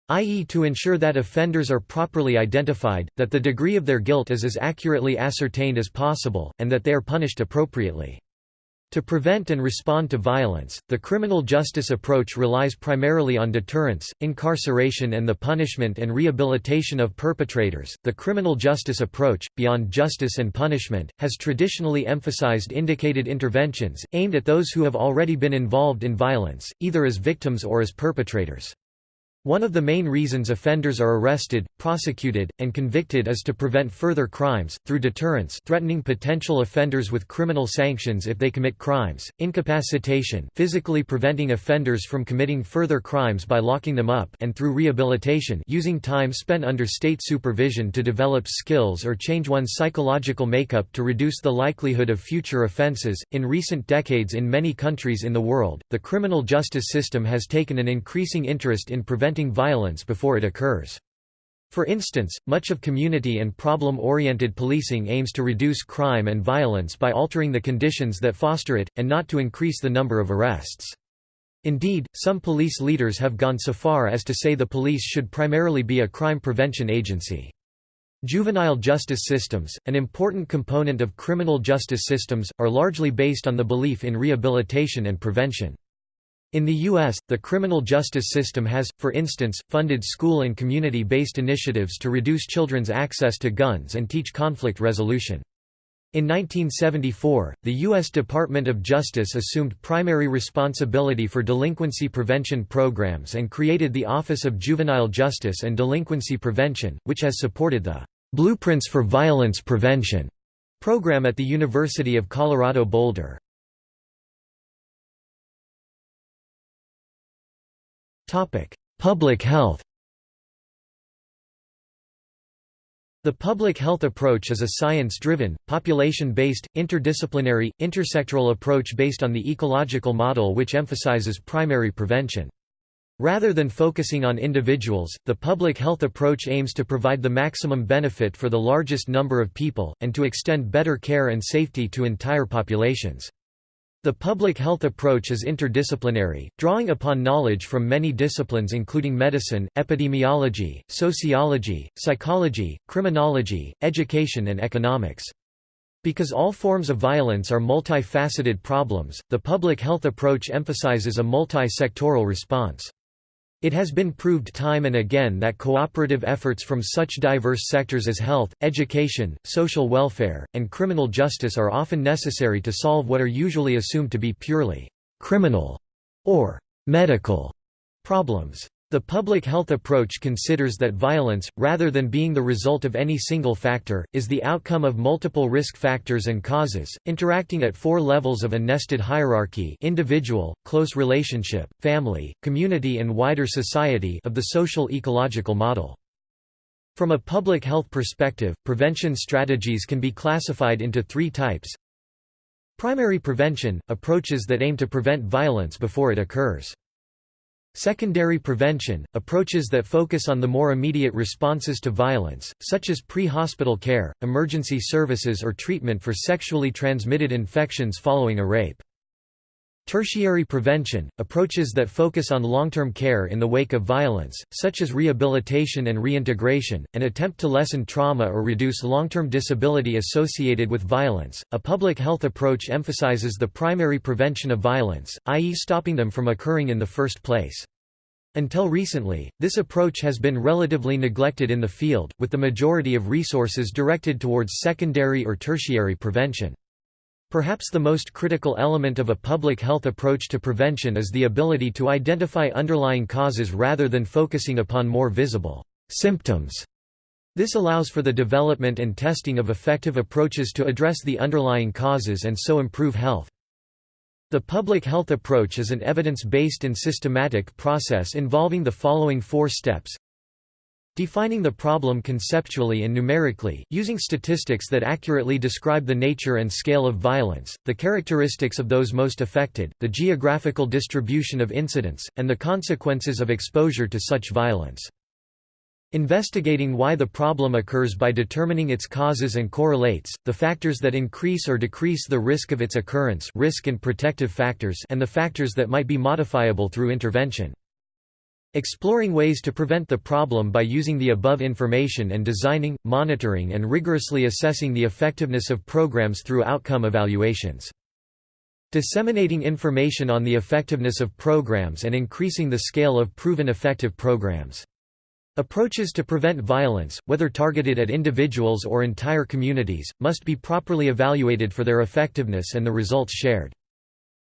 i.e. to ensure that offenders are properly identified, that the degree of their guilt is as accurately ascertained as possible, and that they are punished appropriately. To prevent and respond to violence, the criminal justice approach relies primarily on deterrence, incarceration, and the punishment and rehabilitation of perpetrators. The criminal justice approach, beyond justice and punishment, has traditionally emphasized indicated interventions, aimed at those who have already been involved in violence, either as victims or as perpetrators. One of the main reasons offenders are arrested, prosecuted, and convicted is to prevent further crimes, through deterrence threatening potential offenders with criminal sanctions if they commit crimes, incapacitation physically preventing offenders from committing further crimes by locking them up and through rehabilitation using time spent under state supervision to develop skills or change one's psychological makeup to reduce the likelihood of future offenses. In recent decades in many countries in the world, the criminal justice system has taken an increasing interest in preventing preventing violence before it occurs. For instance, much of community and problem-oriented policing aims to reduce crime and violence by altering the conditions that foster it, and not to increase the number of arrests. Indeed, some police leaders have gone so far as to say the police should primarily be a crime prevention agency. Juvenile justice systems, an important component of criminal justice systems, are largely based on the belief in rehabilitation and prevention. In the U.S., the criminal justice system has, for instance, funded school and community-based initiatives to reduce children's access to guns and teach conflict resolution. In 1974, the U.S. Department of Justice assumed primary responsibility for delinquency prevention programs and created the Office of Juvenile Justice and Delinquency Prevention, which has supported the Blueprints for Violence Prevention program at the University of Colorado Boulder. Public health The public health approach is a science-driven, population-based, interdisciplinary, intersectoral approach based on the ecological model which emphasizes primary prevention. Rather than focusing on individuals, the public health approach aims to provide the maximum benefit for the largest number of people, and to extend better care and safety to entire populations. The public health approach is interdisciplinary, drawing upon knowledge from many disciplines including medicine, epidemiology, sociology, psychology, criminology, education and economics. Because all forms of violence are multifaceted problems, the public health approach emphasizes a multi-sectoral response. It has been proved time and again that cooperative efforts from such diverse sectors as health, education, social welfare, and criminal justice are often necessary to solve what are usually assumed to be purely criminal or medical problems. The public health approach considers that violence, rather than being the result of any single factor, is the outcome of multiple risk factors and causes, interacting at four levels of a nested hierarchy individual, close relationship, family, community and wider society of the social ecological model. From a public health perspective, prevention strategies can be classified into three types. Primary prevention – approaches that aim to prevent violence before it occurs. Secondary prevention – approaches that focus on the more immediate responses to violence, such as pre-hospital care, emergency services or treatment for sexually transmitted infections following a rape. Tertiary prevention – approaches that focus on long-term care in the wake of violence, such as rehabilitation and reintegration, and attempt to lessen trauma or reduce long-term disability associated with violence. A public health approach emphasizes the primary prevention of violence, i.e. stopping them from occurring in the first place. Until recently, this approach has been relatively neglected in the field, with the majority of resources directed towards secondary or tertiary prevention. Perhaps the most critical element of a public health approach to prevention is the ability to identify underlying causes rather than focusing upon more visible symptoms. This allows for the development and testing of effective approaches to address the underlying causes and so improve health. The public health approach is an evidence-based and systematic process involving the following four steps. Defining the problem conceptually and numerically, using statistics that accurately describe the nature and scale of violence, the characteristics of those most affected, the geographical distribution of incidents, and the consequences of exposure to such violence. Investigating why the problem occurs by determining its causes and correlates, the factors that increase or decrease the risk of its occurrence risk and protective factors and the factors that might be modifiable through intervention. Exploring ways to prevent the problem by using the above information and designing, monitoring and rigorously assessing the effectiveness of programs through outcome evaluations. Disseminating information on the effectiveness of programs and increasing the scale of proven effective programs. Approaches to prevent violence, whether targeted at individuals or entire communities, must be properly evaluated for their effectiveness and the results shared.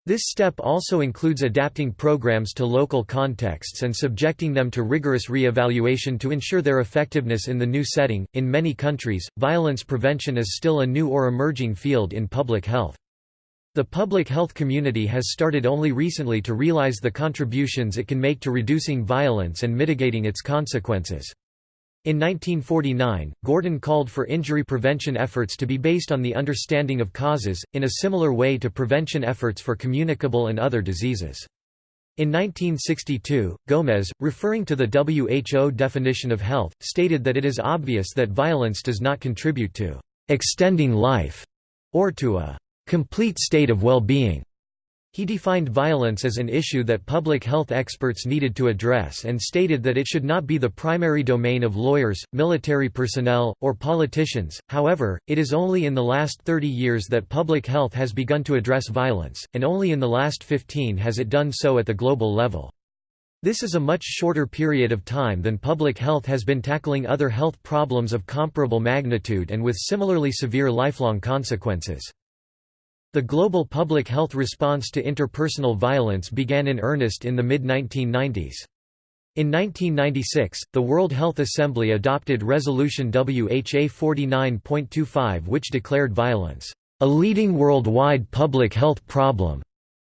This step also includes adapting programs to local contexts and subjecting them to rigorous re-evaluation to ensure their effectiveness in the new setting. In many countries, violence prevention is still a new or emerging field in public health. The public health community has started only recently to realize the contributions it can make to reducing violence and mitigating its consequences. In 1949, Gordon called for injury prevention efforts to be based on the understanding of causes, in a similar way to prevention efforts for communicable and other diseases. In 1962, Gomez, referring to the WHO definition of health, stated that it is obvious that violence does not contribute to extending life or to a complete state of well-being. He defined violence as an issue that public health experts needed to address and stated that it should not be the primary domain of lawyers, military personnel, or politicians. However, it is only in the last 30 years that public health has begun to address violence, and only in the last 15 has it done so at the global level. This is a much shorter period of time than public health has been tackling other health problems of comparable magnitude and with similarly severe lifelong consequences. The global public health response to interpersonal violence began in earnest in the mid-1990s. In 1996, the World Health Assembly adopted Resolution WHA 49.25 which declared violence, "...a leading worldwide public health problem."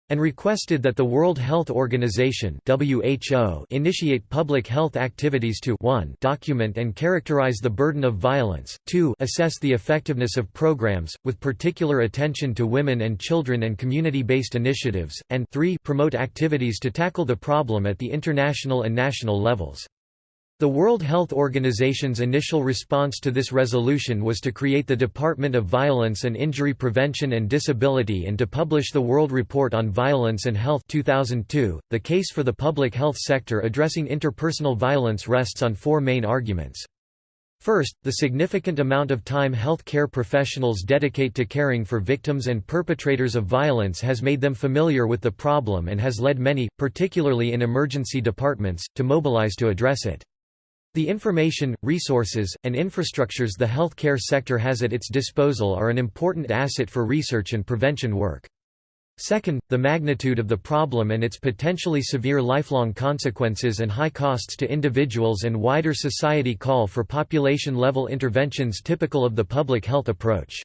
And requested that the World Health Organization WHO initiate public health activities to 1 document and characterize the burden of violence, 2 assess the effectiveness of programs, with particular attention to women and children and community-based initiatives, and 3 promote activities to tackle the problem at the international and national levels. The World Health Organization's initial response to this resolution was to create the Department of Violence and Injury Prevention and Disability and to publish the World Report on Violence and Health 2002. .The case for the public health sector addressing interpersonal violence rests on four main arguments. First, the significant amount of time health care professionals dedicate to caring for victims and perpetrators of violence has made them familiar with the problem and has led many, particularly in emergency departments, to mobilize to address it. The information, resources, and infrastructures the healthcare sector has at its disposal are an important asset for research and prevention work. Second, the magnitude of the problem and its potentially severe lifelong consequences and high costs to individuals and wider society call for population-level interventions typical of the public health approach.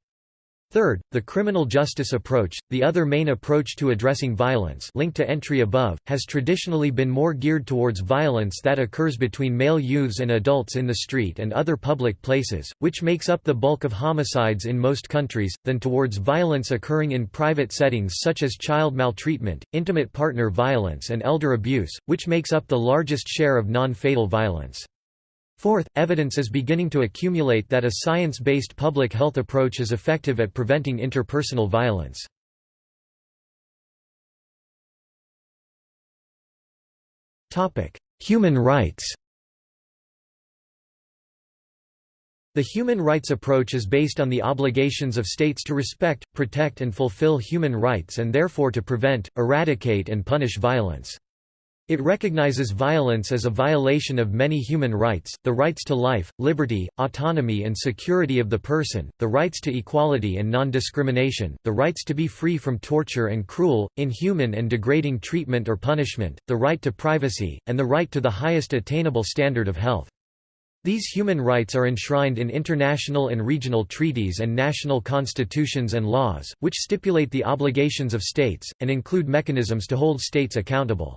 Third, the criminal justice approach, the other main approach to addressing violence linked to entry above, has traditionally been more geared towards violence that occurs between male youths and adults in the street and other public places, which makes up the bulk of homicides in most countries, than towards violence occurring in private settings such as child maltreatment, intimate partner violence and elder abuse, which makes up the largest share of non-fatal violence. Fourth, evidence is beginning to accumulate that a science-based public health approach is effective at preventing interpersonal violence. Human rights The human rights approach is based on the obligations of states to respect, protect and fulfill human rights and therefore to prevent, eradicate and punish violence. It recognizes violence as a violation of many human rights, the rights to life, liberty, autonomy and security of the person, the rights to equality and non-discrimination, the rights to be free from torture and cruel, inhuman and degrading treatment or punishment, the right to privacy, and the right to the highest attainable standard of health. These human rights are enshrined in international and regional treaties and national constitutions and laws, which stipulate the obligations of states, and include mechanisms to hold states accountable.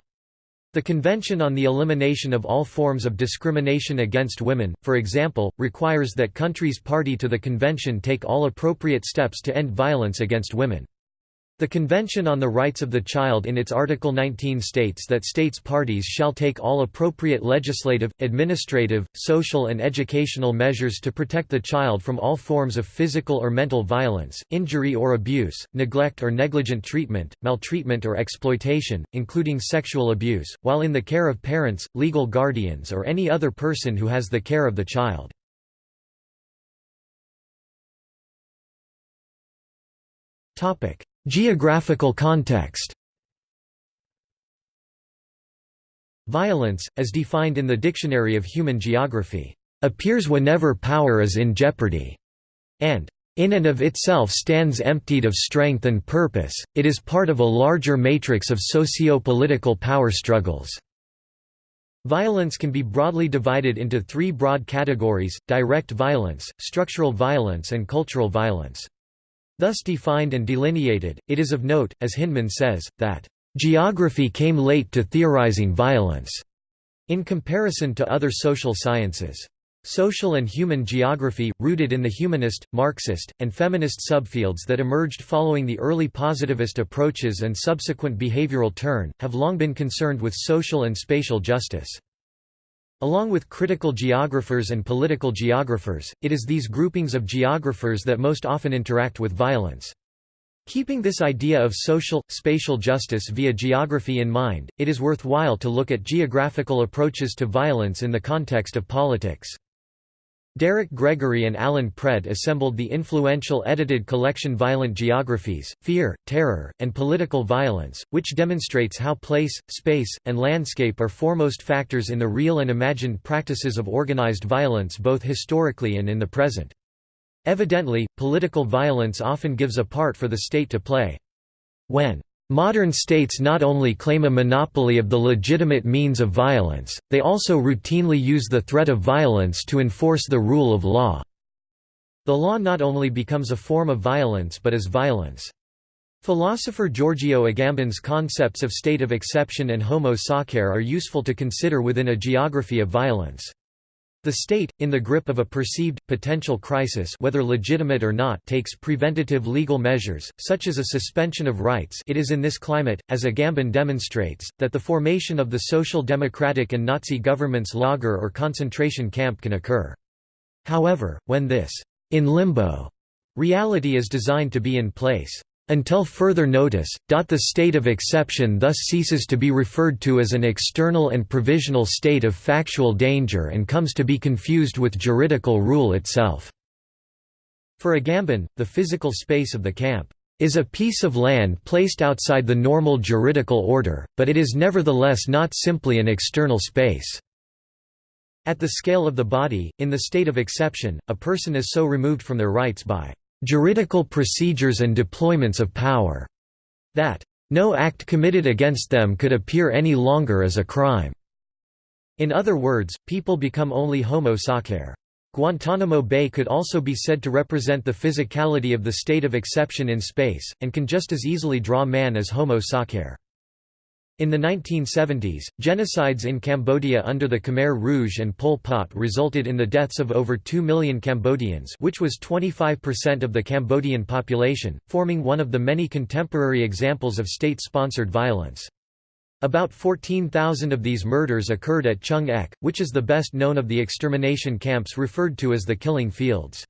The Convention on the Elimination of All Forms of Discrimination Against Women, for example, requires that countries party to the convention take all appropriate steps to end violence against women. The Convention on the Rights of the Child in its Article 19 states that states parties shall take all appropriate legislative, administrative, social and educational measures to protect the child from all forms of physical or mental violence, injury or abuse, neglect or negligent treatment, maltreatment or exploitation, including sexual abuse, while in the care of parents, legal guardians or any other person who has the care of the child. Topic: Geographical context Violence, as defined in the Dictionary of Human Geography, appears whenever power is in jeopardy, and in and of itself stands emptied of strength and purpose, it is part of a larger matrix of socio-political power struggles. Violence can be broadly divided into three broad categories, direct violence, structural violence and cultural violence. Thus defined and delineated, it is of note, as Hindman says, that, "...geography came late to theorizing violence." in comparison to other social sciences. Social and human geography, rooted in the humanist, Marxist, and feminist subfields that emerged following the early positivist approaches and subsequent behavioral turn, have long been concerned with social and spatial justice. Along with critical geographers and political geographers, it is these groupings of geographers that most often interact with violence. Keeping this idea of social, spatial justice via geography in mind, it is worthwhile to look at geographical approaches to violence in the context of politics. Derek Gregory and Alan Pred assembled the influential edited collection Violent Geographies, Fear, Terror, and Political Violence, which demonstrates how place, space, and landscape are foremost factors in the real and imagined practices of organized violence both historically and in the present. Evidently, political violence often gives a part for the state to play. When Modern states not only claim a monopoly of the legitimate means of violence, they also routinely use the threat of violence to enforce the rule of law. The law not only becomes a form of violence but is violence. Philosopher Giorgio Agamben's concepts of state of exception and homo sacer are useful to consider within a geography of violence. The state, in the grip of a perceived, potential crisis whether legitimate or not takes preventative legal measures, such as a suspension of rights it is in this climate, as Agamben demonstrates, that the formation of the social democratic and Nazi government's lager or concentration camp can occur. However, when this in limbo reality is designed to be in place until further notice, the state of exception thus ceases to be referred to as an external and provisional state of factual danger and comes to be confused with juridical rule itself. For Agamben, the physical space of the camp is a piece of land placed outside the normal juridical order, but it is nevertheless not simply an external space. At the scale of the body, in the state of exception, a person is so removed from their rights by juridical procedures and deployments of power, that no act committed against them could appear any longer as a crime. In other words, people become only homo sacer. Guantanamo Bay could also be said to represent the physicality of the state of exception in space, and can just as easily draw man as homo sacer. In the 1970s, genocides in Cambodia under the Khmer Rouge and Pol Pot resulted in the deaths of over 2 million Cambodians which was 25% of the Cambodian population, forming one of the many contemporary examples of state-sponsored violence. About 14,000 of these murders occurred at Choeung Ek, which is the best known of the extermination camps referred to as the killing fields.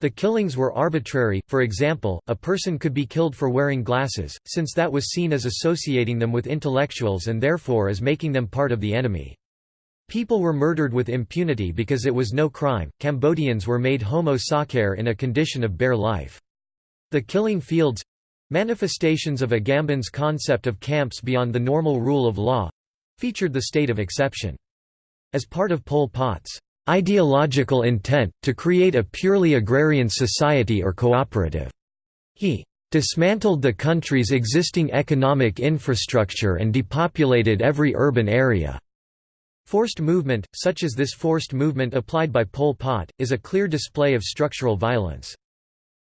The killings were arbitrary, for example, a person could be killed for wearing glasses, since that was seen as associating them with intellectuals and therefore as making them part of the enemy. People were murdered with impunity because it was no crime. Cambodians were made homo sacer in a condition of bare life. The killing fields manifestations of Agamben's concept of camps beyond the normal rule of law featured the state of exception. As part of Pol Pot's ideological intent, to create a purely agrarian society or cooperative. He dismantled the country's existing economic infrastructure and depopulated every urban area. Forced movement, such as this forced movement applied by Pol Pot, is a clear display of structural violence.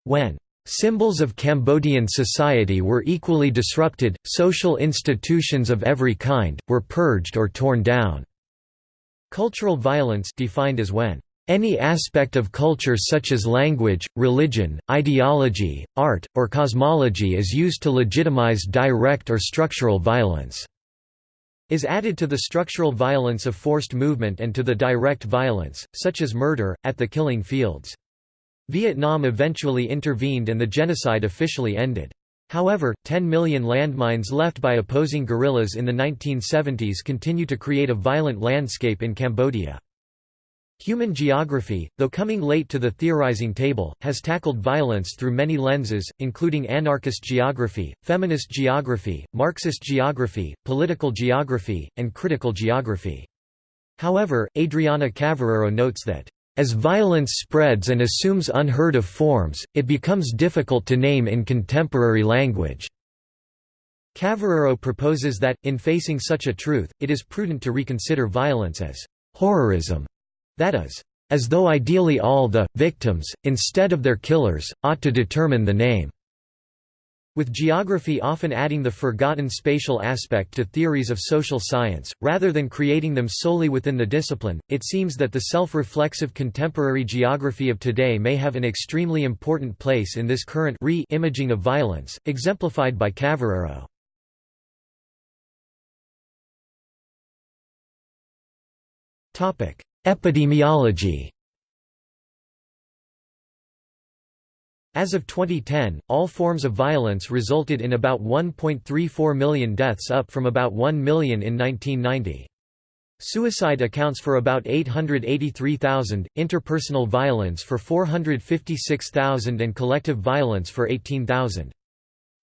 When symbols of Cambodian society were equally disrupted, social institutions of every kind, were purged or torn down. Cultural violence defined as when any aspect of culture such as language, religion, ideology, art, or cosmology is used to legitimize direct or structural violence is added to the structural violence of forced movement and to the direct violence, such as murder, at the killing fields. Vietnam eventually intervened and the genocide officially ended. However, 10 million landmines left by opposing guerrillas in the 1970s continue to create a violent landscape in Cambodia. Human geography, though coming late to the theorizing table, has tackled violence through many lenses, including anarchist geography, feminist geography, Marxist geography, political geography, and critical geography. However, Adriana Cavarero notes that as violence spreads and assumes unheard of forms, it becomes difficult to name in contemporary language. Cavarero proposes that, in facing such a truth, it is prudent to reconsider violence as horrorism, that is, as though ideally all the victims, instead of their killers, ought to determine the name. With geography often adding the forgotten spatial aspect to theories of social science, rather than creating them solely within the discipline, it seems that the self-reflexive contemporary geography of today may have an extremely important place in this current re-imaging of violence, exemplified by Cavarero. Epidemiology As of 2010, all forms of violence resulted in about 1.34 million deaths up from about 1 million in 1990. Suicide accounts for about 883,000, interpersonal violence for 456,000 and collective violence for 18,000.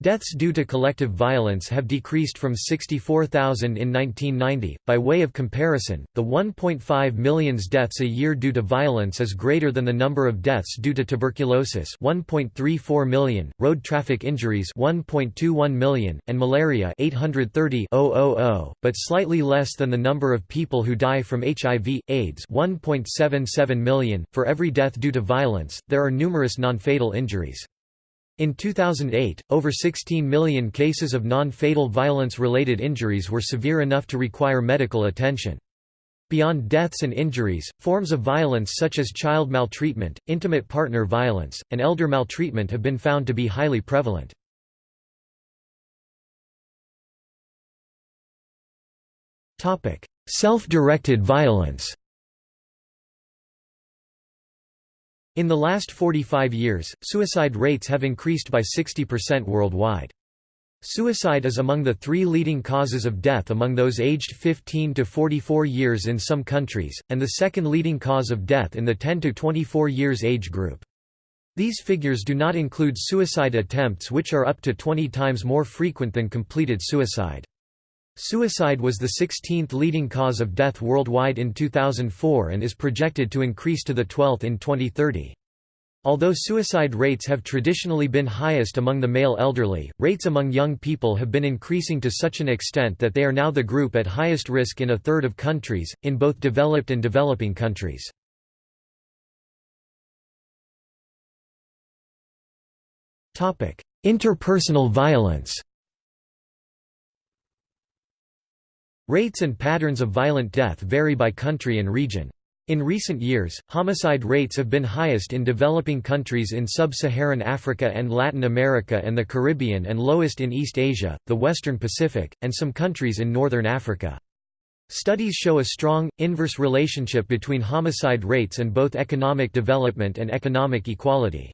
Deaths due to collective violence have decreased from 64,000 in 1990. By way of comparison, the 1.5 million deaths a year due to violence is greater than the number of deaths due to tuberculosis, 1.34 million, road traffic injuries, 1.21 million, and malaria, 830,000, but slightly less than the number of people who die from HIV/AIDS, 1.77 million. For every death due to violence, there are numerous non-fatal injuries. In 2008, over 16 million cases of non-fatal violence-related injuries were severe enough to require medical attention. Beyond deaths and injuries, forms of violence such as child maltreatment, intimate partner violence, and elder maltreatment have been found to be highly prevalent. Self-directed violence In the last 45 years, suicide rates have increased by 60% worldwide. Suicide is among the three leading causes of death among those aged 15 to 44 years in some countries, and the second leading cause of death in the 10 to 24 years age group. These figures do not include suicide attempts which are up to 20 times more frequent than completed suicide. Suicide was the 16th leading cause of death worldwide in 2004 and is projected to increase to the 12th in 2030. Although suicide rates have traditionally been highest among the male elderly, rates among young people have been increasing to such an extent that they are now the group at highest risk in a third of countries, in both developed and developing countries. Interpersonal violence Rates and patterns of violent death vary by country and region. In recent years, homicide rates have been highest in developing countries in sub-Saharan Africa and Latin America and the Caribbean and lowest in East Asia, the Western Pacific, and some countries in Northern Africa. Studies show a strong, inverse relationship between homicide rates and both economic development and economic equality.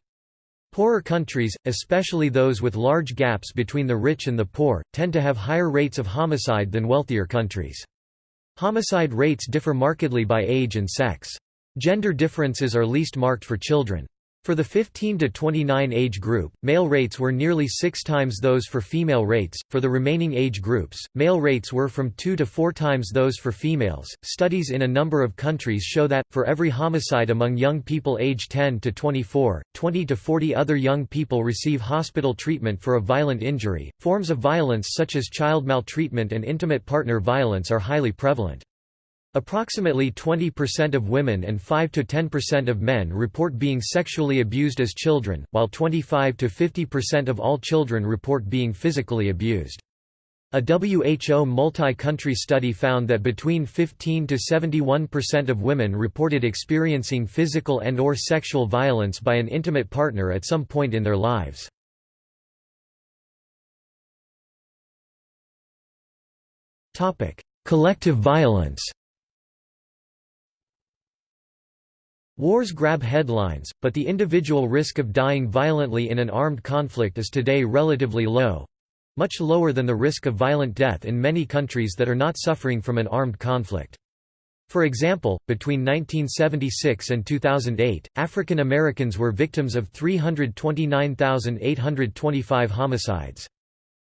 Poorer countries, especially those with large gaps between the rich and the poor, tend to have higher rates of homicide than wealthier countries. Homicide rates differ markedly by age and sex. Gender differences are least marked for children. For the 15 to 29 age group, male rates were nearly six times those for female rates. For the remaining age groups, male rates were from two to four times those for females. Studies in a number of countries show that, for every homicide among young people aged 10 to 24, 20 to 40 other young people receive hospital treatment for a violent injury. Forms of violence such as child maltreatment and intimate partner violence are highly prevalent. Approximately 20% of women and 5–10% of men report being sexually abused as children, while 25–50% of all children report being physically abused. A WHO multi-country study found that between 15 to 71% of women reported experiencing physical and or sexual violence by an intimate partner at some point in their lives. Collective violence Wars grab headlines, but the individual risk of dying violently in an armed conflict is today relatively low—much lower than the risk of violent death in many countries that are not suffering from an armed conflict. For example, between 1976 and 2008, African Americans were victims of 329,825 homicides.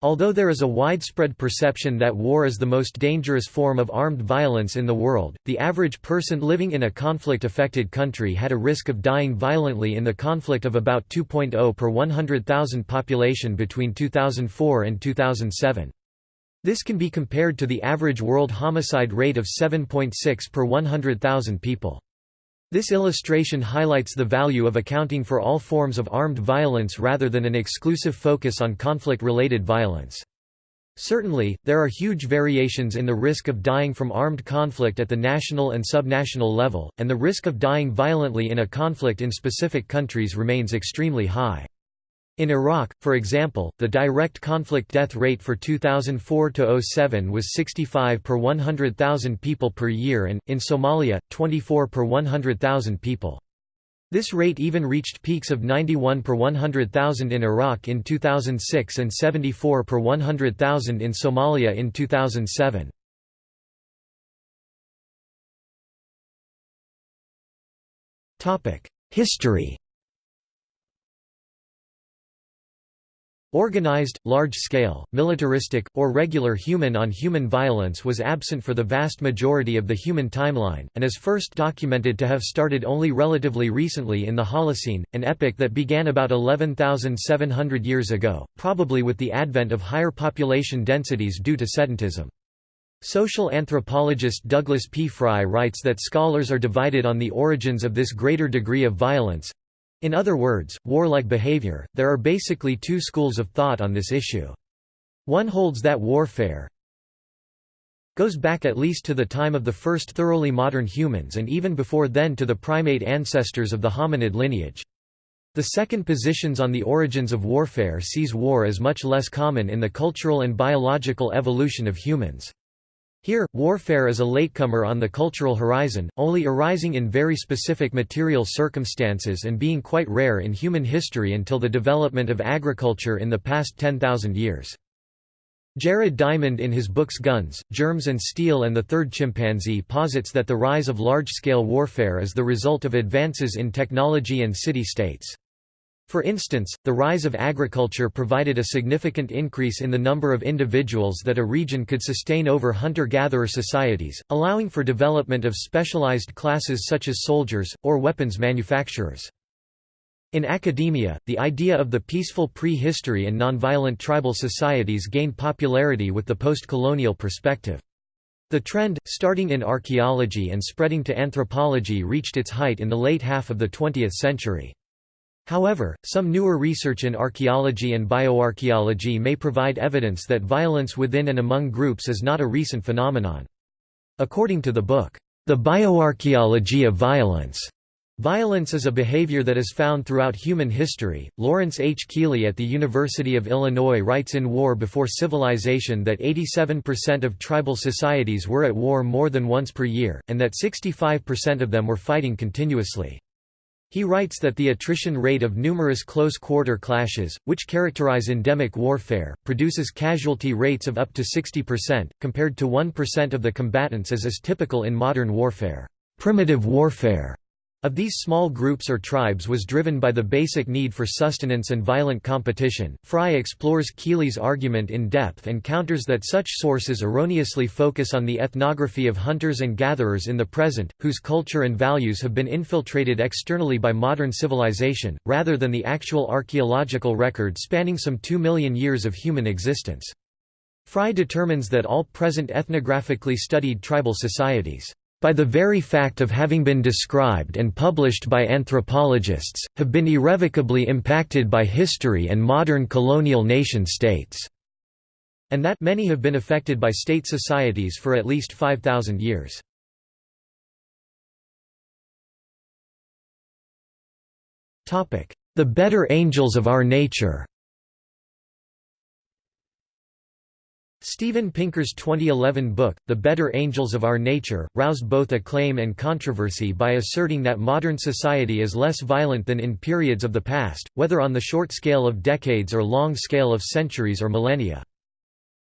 Although there is a widespread perception that war is the most dangerous form of armed violence in the world, the average person living in a conflict-affected country had a risk of dying violently in the conflict of about 2.0 per 100,000 population between 2004 and 2007. This can be compared to the average world homicide rate of 7.6 per 100,000 people. This illustration highlights the value of accounting for all forms of armed violence rather than an exclusive focus on conflict-related violence. Certainly, there are huge variations in the risk of dying from armed conflict at the national and subnational level, and the risk of dying violently in a conflict in specific countries remains extremely high. In Iraq, for example, the direct conflict death rate for 2004–07 was 65 per 100,000 people per year and, in Somalia, 24 per 100,000 people. This rate even reached peaks of 91 per 100,000 in Iraq in 2006 and 74 per 100,000 in Somalia in 2007. History Organized, large-scale, militaristic, or regular human-on-human -human violence was absent for the vast majority of the human timeline, and is first documented to have started only relatively recently in the Holocene, an epoch that began about 11,700 years ago, probably with the advent of higher population densities due to sedentism. Social anthropologist Douglas P. Fry writes that scholars are divided on the origins of this greater degree of violence, In other words, warlike behavior. There are basically two schools of thought on this issue. One holds that warfare goes back at least to the time of the first thoroughly modern humans and even before then to the primate ancestors of the hominid lineage. The second positions on the origins of warfare sees war as much less common in the cultural and biological evolution of humans. Here, warfare is a latecomer on the cultural horizon, only arising in very specific material circumstances and being quite rare in human history until the development of agriculture in the past 10,000 years. Jared Diamond in his books Guns, Germs and Steel and the Third Chimpanzee posits that the rise of large-scale warfare is the result of advances in technology and city-states. For instance, the rise of agriculture provided a significant increase in the number of individuals that a region could sustain over hunter-gatherer societies, allowing for development of specialized classes such as soldiers, or weapons manufacturers. In academia, the idea of the peaceful prehistory and nonviolent tribal societies gained popularity with the post-colonial perspective. The trend, starting in archaeology and spreading to anthropology reached its height in the late half of the 20th century. However, some newer research in archaeology and bioarchaeology may provide evidence that violence within and among groups is not a recent phenomenon. According to the book, The Bioarchaeology of Violence, Violence is a behavior that is found throughout human history. Lawrence H. Keeley at the University of Illinois writes in War Before Civilization that 87% of tribal societies were at war more than once per year, and that 65% of them were fighting continuously. He writes that the attrition rate of numerous close-quarter clashes, which characterize endemic warfare, produces casualty rates of up to 60%, compared to 1% of the combatants as is typical in modern warfare. Primitive warfare of these small groups or tribes was driven by the basic need for sustenance and violent competition. Fry explores Keeley's argument in depth and counters that such sources erroneously focus on the ethnography of hunters and gatherers in the present, whose culture and values have been infiltrated externally by modern civilization, rather than the actual archaeological record spanning some two million years of human existence. Fry determines that all present ethnographically studied tribal societies by the very fact of having been described and published by anthropologists, have been irrevocably impacted by history and modern colonial nation-states, and that many have been affected by state societies for at least 5,000 years. The better angels of our nature Steven Pinker's 2011 book, The Better Angels of Our Nature, roused both acclaim and controversy by asserting that modern society is less violent than in periods of the past, whether on the short scale of decades or long scale of centuries or millennia.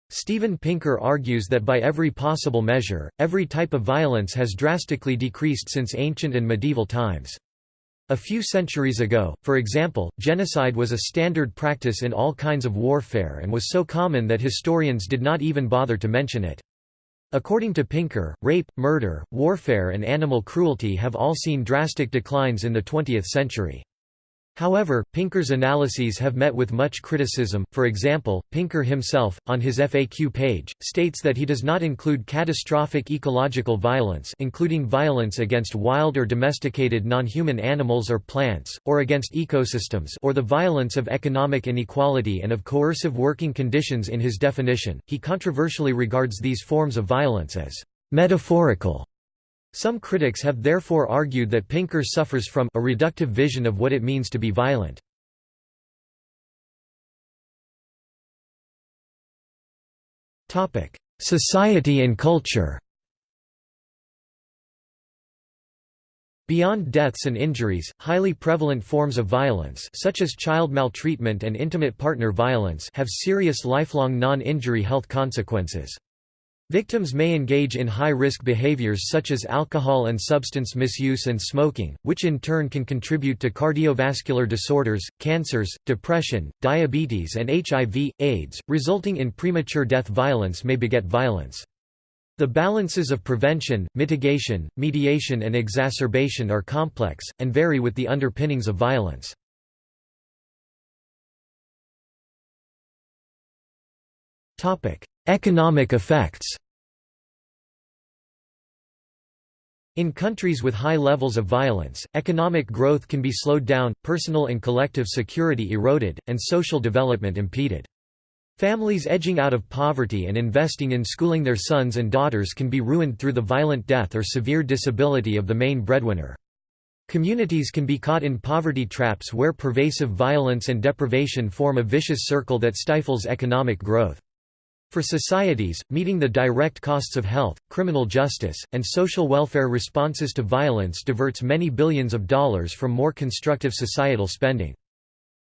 Steven Pinker argues that by every possible measure, every type of violence has drastically decreased since ancient and medieval times. A few centuries ago, for example, genocide was a standard practice in all kinds of warfare and was so common that historians did not even bother to mention it. According to Pinker, rape, murder, warfare and animal cruelty have all seen drastic declines in the 20th century. However, Pinker's analyses have met with much criticism, for example, Pinker himself, on his FAQ page, states that he does not include catastrophic ecological violence including violence against wild or domesticated non-human animals or plants, or against ecosystems or the violence of economic inequality and of coercive working conditions in his definition. He controversially regards these forms of violence as metaphorical some critics have therefore argued that Pinker suffers from a reductive vision of what it means to be violent. Society and culture Beyond deaths and injuries, highly prevalent forms of violence such as child maltreatment and intimate partner violence have serious lifelong non-injury health consequences. Victims may engage in high-risk behaviors such as alcohol and substance misuse and smoking, which in turn can contribute to cardiovascular disorders, cancers, depression, diabetes and HIV, AIDS, resulting in premature death violence may beget violence. The balances of prevention, mitigation, mediation and exacerbation are complex, and vary with the underpinnings of violence. Economic effects In countries with high levels of violence, economic growth can be slowed down, personal and collective security eroded, and social development impeded. Families edging out of poverty and investing in schooling their sons and daughters can be ruined through the violent death or severe disability of the main breadwinner. Communities can be caught in poverty traps where pervasive violence and deprivation form a vicious circle that stifles economic growth. For societies, meeting the direct costs of health, criminal justice, and social welfare responses to violence diverts many billions of dollars from more constructive societal spending.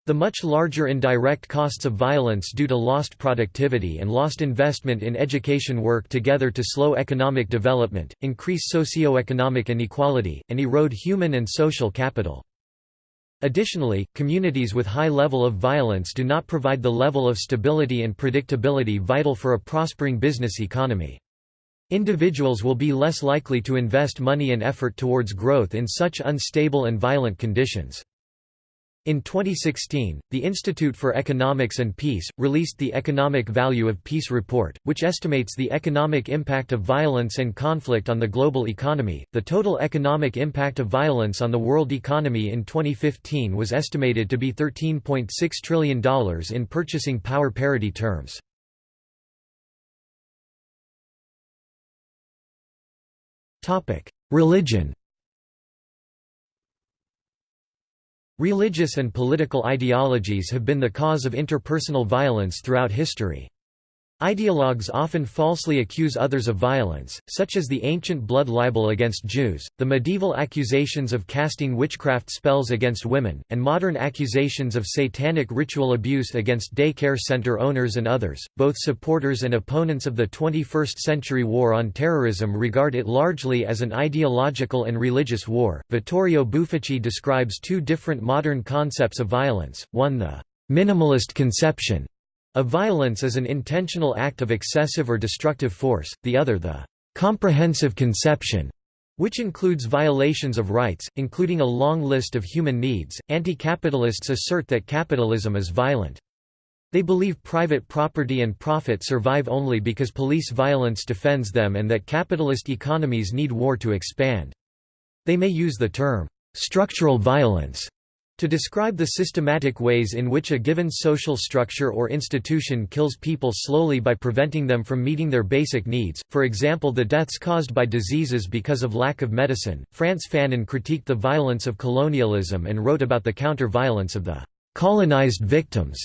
The much larger indirect costs of violence due to lost productivity and lost investment in education work together to slow economic development, increase socio-economic inequality, and erode human and social capital. Additionally, communities with high level of violence do not provide the level of stability and predictability vital for a prospering business economy. Individuals will be less likely to invest money and effort towards growth in such unstable and violent conditions. In 2016, the Institute for Economics and Peace, released the Economic Value of Peace report, which estimates the economic impact of violence and conflict on the global economy. The total economic impact of violence on the world economy in 2015 was estimated to be $13.6 trillion in purchasing power parity terms. Religion Religious and political ideologies have been the cause of interpersonal violence throughout history. Ideologues often falsely accuse others of violence, such as the ancient blood libel against Jews, the medieval accusations of casting witchcraft spells against women, and modern accusations of satanic ritual abuse against day-care center owners and others. Both supporters and opponents of the 21st century war on terrorism regard it largely as an ideological and religious war. Vittorio Bufacchi describes two different modern concepts of violence, one the minimalist conception a violence is an intentional act of excessive or destructive force, the other the comprehensive conception, which includes violations of rights, including a long list of human needs. Anti capitalists assert that capitalism is violent. They believe private property and profit survive only because police violence defends them and that capitalist economies need war to expand. They may use the term, structural violence to describe the systematic ways in which a given social structure or institution kills people slowly by preventing them from meeting their basic needs, for example the deaths caused by diseases because of lack of medicine. Frantz Fanon critiqued the violence of colonialism and wrote about the counter-violence of the colonized victims.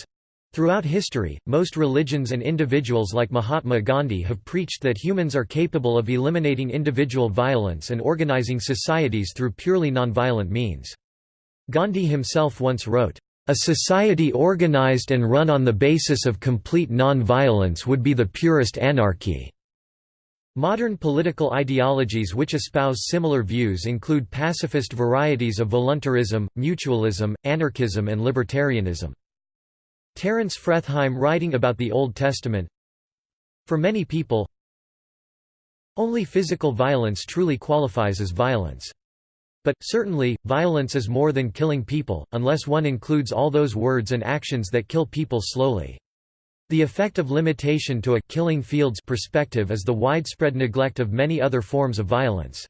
Throughout history, most religions and individuals like Mahatma Gandhi have preached that humans are capable of eliminating individual violence and organizing societies through purely nonviolent means. Gandhi himself once wrote, "...a society organized and run on the basis of complete non-violence would be the purest anarchy." Modern political ideologies which espouse similar views include pacifist varieties of voluntarism, mutualism, anarchism and libertarianism. Terence Fretheim writing about the Old Testament For many people, only physical violence truly qualifies as violence. But, certainly, violence is more than killing people, unless one includes all those words and actions that kill people slowly. The effect of limitation to a «killing fields» perspective is the widespread neglect of many other forms of violence.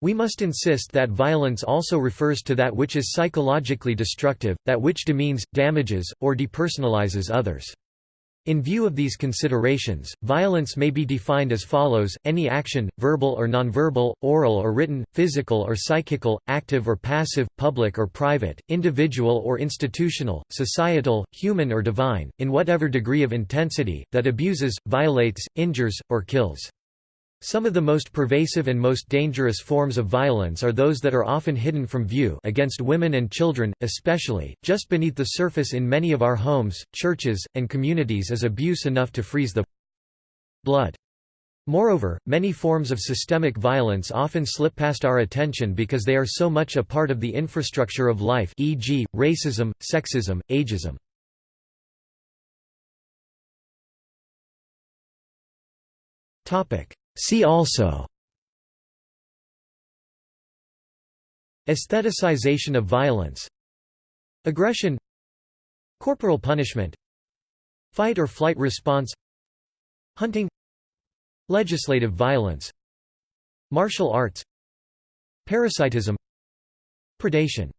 We must insist that violence also refers to that which is psychologically destructive, that which demeans, damages, or depersonalizes others. In view of these considerations, violence may be defined as follows, any action, verbal or nonverbal, oral or written, physical or psychical, active or passive, public or private, individual or institutional, societal, human or divine, in whatever degree of intensity, that abuses, violates, injures, or kills. Some of the most pervasive and most dangerous forms of violence are those that are often hidden from view against women and children, especially, just beneath the surface in many of our homes, churches, and communities is abuse enough to freeze the blood. Moreover, many forms of systemic violence often slip past our attention because they are so much a part of the infrastructure of life e.g., racism, sexism, ageism. Topic See also Aestheticization of violence Aggression Corporal punishment Fight or flight response Hunting Legislative violence Martial arts Parasitism Predation